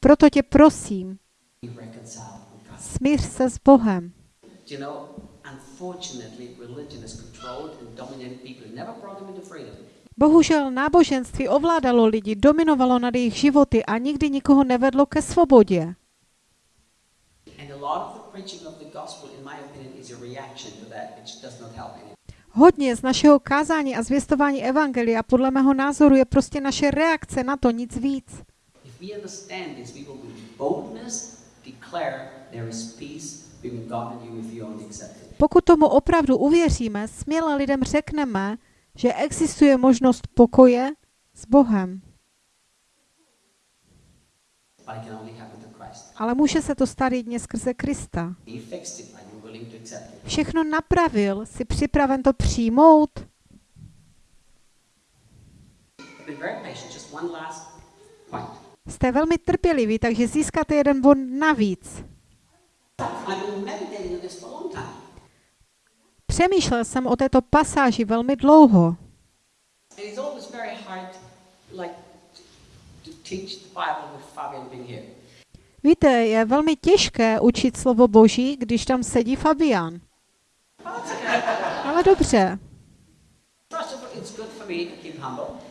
Proto tě prosím, smíř se s Bohem. Bohužel náboženství ovládalo lidi, dominovalo nad jejich životy a nikdy nikoho nevedlo ke svobodě. Hodně z našeho kázání a zvěstování evangelia podle mého názoru je prostě naše reakce na to, nic víc. Pokud tomu opravdu uvěříme, směle lidem řekneme, že existuje možnost pokoje s Bohem. But it can only happen. Ale může se to stát jedině skrze Krista. Všechno napravil, jsi připraven to přijmout? Jste velmi trpěliví, takže získáte jeden bod navíc. Přemýšlel jsem o této pasáži velmi dlouho. Like, to teach the Bible with Fabian being here. Víte, je velmi těžké učit slovo Boží, když tam sedí Fabian. Ale dobře.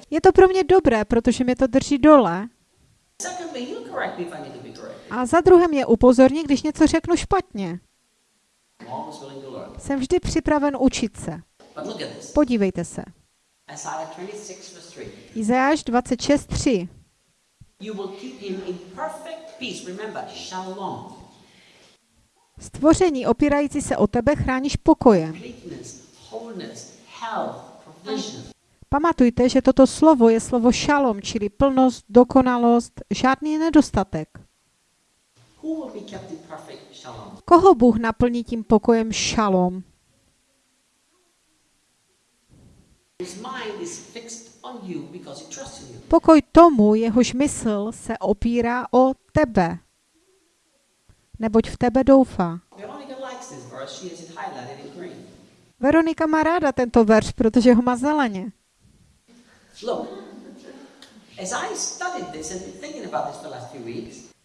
Je to pro mě dobré, protože mě to drží dole. A za druhé mě upozorní, když něco řeknu špatně. Jsem vždy připraven učit se. Podívejte se. Isaiah 26, verse 3. Izajáš 26.3. You will keep him in perfect peace. Remember, shalom, Stvoření opírající se o tebe chráníš pokojem. Pamatujte, že toto slovo je slovo šalom, čili plnost, dokonalost, žádný nedostatek. Koho Bůh naplní tím pokojem šalom? His mind is fixed Pokoj tomu, jehož mysl se opírá o tebe, neboť v tebe doufá. Veronika má ráda tento verš, protože ho má zeleně.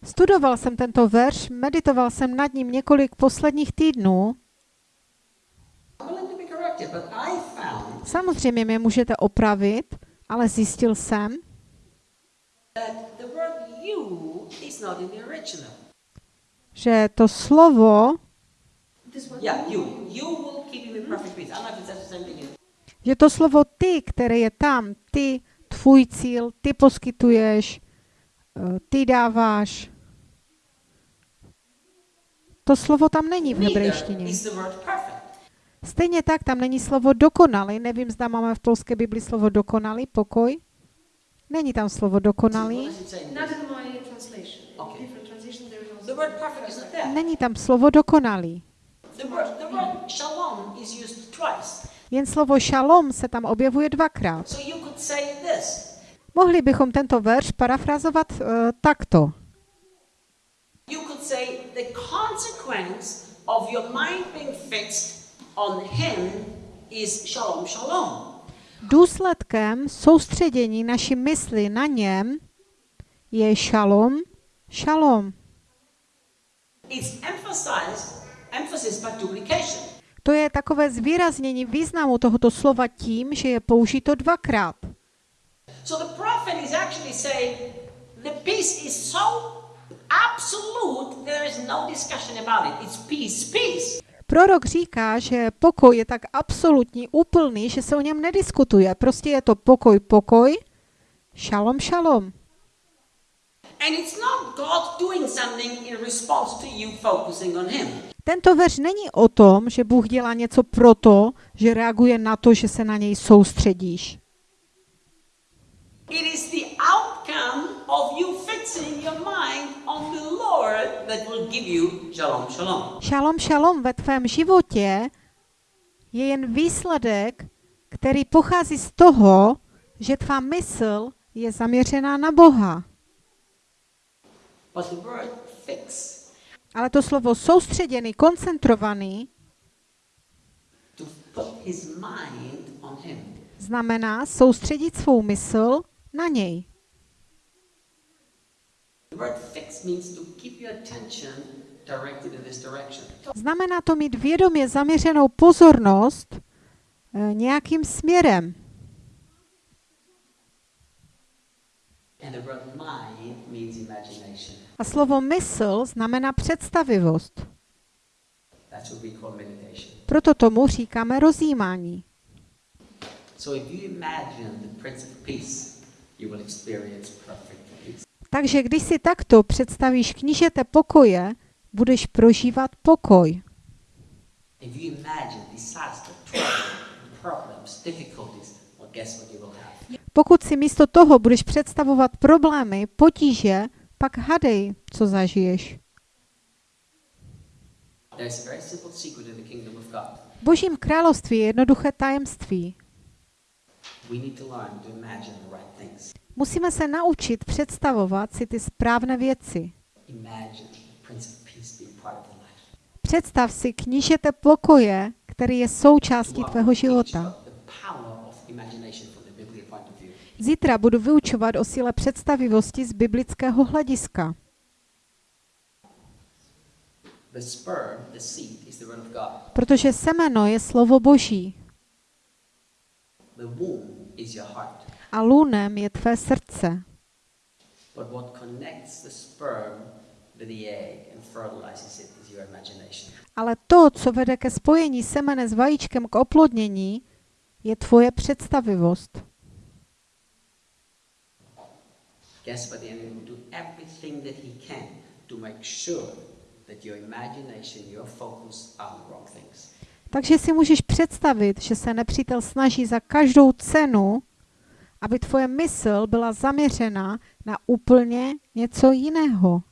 Studoval jsem tento verš, meditoval jsem nad ním několik posledních týdnů. Samozřejmě mě můžete opravit, ale zjistil jsem, that the word you is not in the original. že to slovo, že to slovo ty, které je tam, ty, tvůj cíl, ty poskytuješ, eh, ty dáváš, to slovo tam není v hebrejštině. is the word perfect. Stejně tak tam není slovo dokonalý. Nevím, zda máme v polské Bibli slovo dokonalý, pokoj. Není tam slovo dokonalý. there. Není tam slovo dokonalý. The word, the word shalom is used twice. Jen slovo šalom se tam objevuje dvakrát. So you could say this. Mohli bychom tento verš parafrazovat uh, takto. You could say the consequence of your mind being fixed on him is shalom, shalom. Důsledkem soustředění naší mysli na něm je šalom, šalom. It's emphasized, emphasis by duplication. To je takové zvýraznění významu tohoto slova tím, že je použito dvakrát. So the prophet is actually saying the peace is so absolute there is no discussion about it. It's peace, peace. Prorok říká, že pokoj je tak absolutní, úplný, že se o něm nediskutuje. Prostě je to pokoj, pokoj, šalom, šalom. And it's not God doing something in response to you focusing on Him. Tento verš není o tom, že Bůh dělá něco proto, že reaguje na to, že se na něj soustředíš. It is the outcome of you fixing your mind on the Lord that will give you shalom, shalom. Šalom, šalom ve tvém životě je jen výsledek, který pochází z toho, že tvá mysl je zaměřená na Boha. But the word fix, Ale to slovo soustředěný, koncentrovaný, to put his mind on Him. znamená soustředit svou mysl na něj. The word fix means to keep your attention directed in this direction. Znamená to mít vědomě zaměřenou pozornost eh, nějakým směrem. And the word mind means imagination. A slovo mysl znamená představivost. That's what we call meditation. Proto tomu říkáme rozjímání. So if you imagine the Prince of Peace, you will experience perfect. Takže když si takto představíš knížete pokoje, budeš prožívat pokoj. Pokud si místo toho budeš představovat problémy, potíže, pak hadej, co zažiješ. V Božím království je jednoduché tajemství. Musíme se naučit představovat si ty správné věci. Představ si knížete pokoje, který je součástí tvého života. Zítra budu vyučovat o síle představivosti z biblického hlediska. Protože semeno je slovo Boží A lunem je tvé srdce. But what connects the sperm to the egg and fertilizes it is your imagination. Ale to, co vede ke spojení semene s vajíčkem k oplodnění, je tvoje představivost. Guess what the enemy will do? Everything that he can to make sure that your imagination, your focus are the wrong things. Takže si můžeš představit, že se nepřítel snaží za každou cenu, aby tvoje mysl byla zaměřena na úplně něco jiného.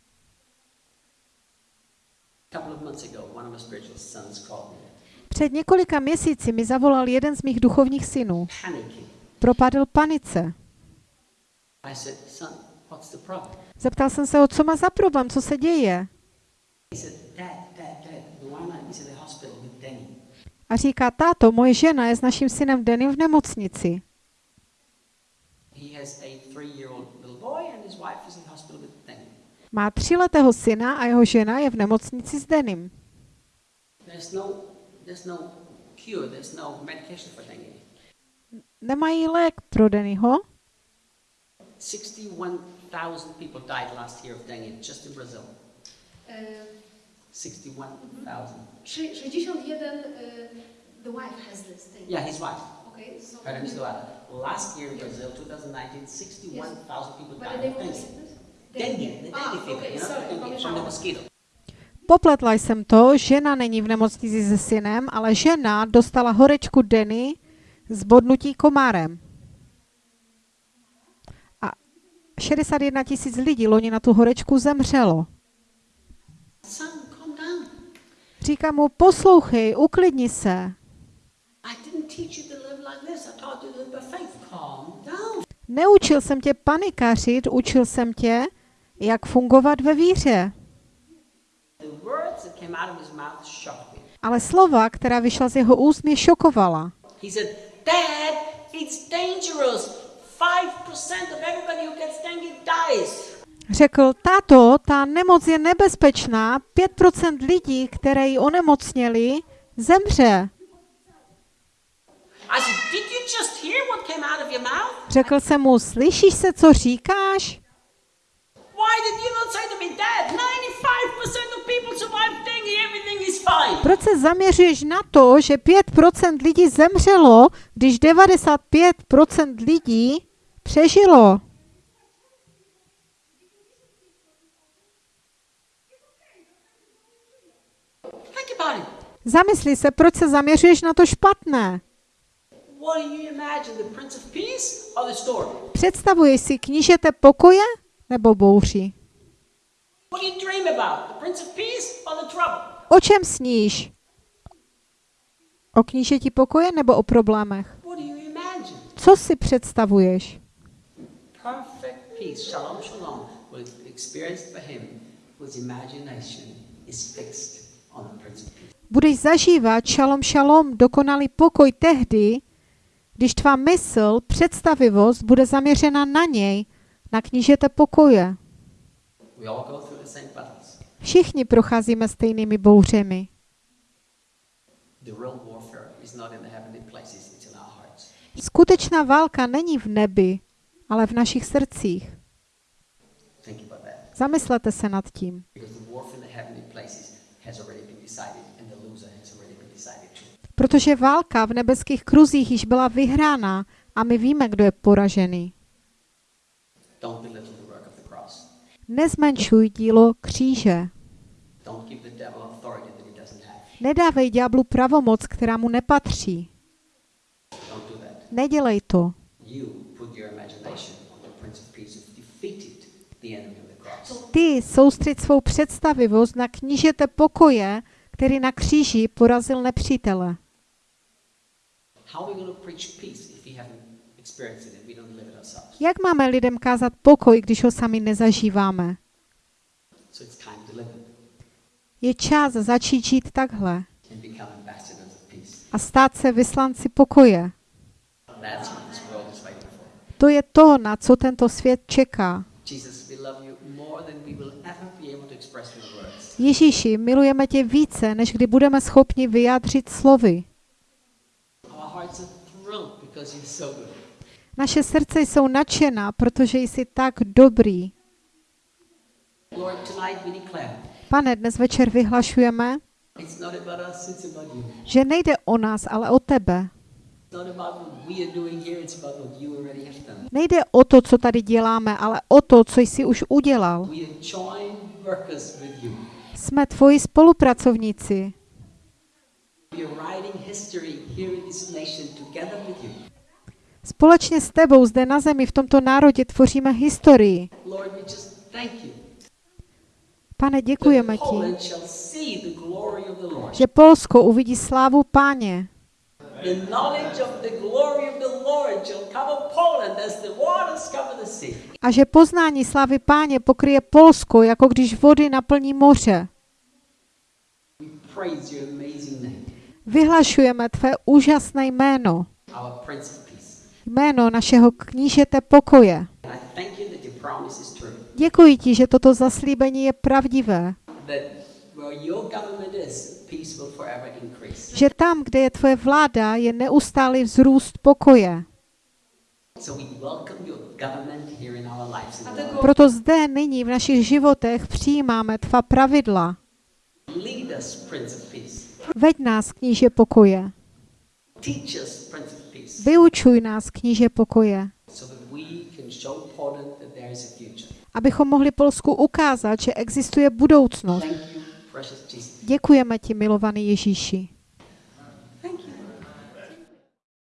Před několika měsíci mi zavolal jeden z mých duchovních synů. Propadl panice. Zeptal jsem se ho, co má za problém, co se děje. A říká, táto, moje žena je s naším synem Denim v nemocnici. Má tříletého syna a jeho žena je v nemocnici s Denim. There's no, there's no cure, there's no medication for dengue. Nemají lék pro Dennyho. 61,000 people died last year of dengue just in Brazil. E, 61,000. szy- 61, e, the wife has this thing. Yeah, his wife. Okay, so. Name is. Last year in Brazil, 2019, 61,000 people the died of the dengue. Dengue, the Ah, fever, okay, you know, sorry, dengue from the pomieszałam. mosquito. Popletla jsem to, žena není v nemocnici se synem, ale žena dostala horečku Denny z bodnutí komárem. A 61 tisíc lidí loni na tu horečku zemřelo. Říká mu, poslouchej, uklidni se. I didn't teach you to Neučil jsem tě panikařit, učil jsem tě, jak fungovat ve víře. Ale slova, která vyšla z jeho úst, mě šokovala. He said, Dad, it's dangerous. 5% of everybody who gets dengue dies. Řekl, táto, ta nemoc je nebezpečná, 5% lidí, které ji onemocněli, zemře. I said, Did you just hear what came out of your mouth? Řekl jsem mu, slyšíš se, co říkáš? Why did you not say to me, Dad, 95% of people survive dengue, everything is fine. Proč se zaměřuješ na to, že 5% lidí zemřelo, když 95% lidí přežilo? Zamysli se, proč se zaměřuješ na to špatné. Představuješ si knížete pokoje nebo bouři? What do you dream about, the Prince of Peace or the trouble? O čem sníš? O knížeti pokoje nebo o problémech? What do you imagine? Co si představuješ? Perfect peace, shalom, shalom, was experienced by him whose imagination is fixed on the Prince of Peace. Budeš zažívat šalom šalom, dokonalý pokoj tehdy, když tvá mysl, představivost bude zaměřena na něj, na knížete pokoje. Všichni procházíme stejnými bouřemi. Skutečná válka není v nebi, ale v našich srdcích. Zamyslete se nad tím. Protože válka v nebeských kruzích již byla vyhrána a my víme, kdo je poražený. Nezmenšuj dílo kříže. Nedávej ďáblu pravomoc, která mu nepatří. Nedělej to. Ty soustřed svou představivost na knížete pokoje, který na kříži porazil nepřítele. Jak máme lidem kázat pokoj, když ho sami nezažíváme? Je čas začít žít takhle a stát se vyslanci pokoje. To je to, na co tento svět čeká. Ježíši, milujeme tě více, než kdy budeme schopni vyjádřit slovy. Our hearts are thrilled because you're so good. Naše srdce jsou nadšená, protože jsi tak dobrý. Pane, dnes večer vyhlašujeme, že nejde o nás, ale o tebe. Nejde o to, co tady děláme, ale o to, co jsi už udělal. Jsme tvoji spolupracovníci. Společně s tebou zde na zemi v tomto národě tvoříme historii. Pane, děkujeme ti, že Polsko uvidí slávu páně. A že poznání slávy páně pokryje Polsko, jako když vody naplní moře. Vyhlašujeme tvé úžasné jméno, our Prince of Peace. Jméno našeho knížete pokoje. Děkuji ti, že toto zaslíbení je pravdivé, že tam, kde je tvoje vláda, je neustálý vzrůst pokoje. Proto zde nyní v našich životech přijímáme tvá pravidla. Veď nás, kníže pokoje. Vyučuj nás, kníže pokoje, abychom mohli Polsku ukázat, že existuje budoucnost. Děkujeme ti, milovaný Ježíši.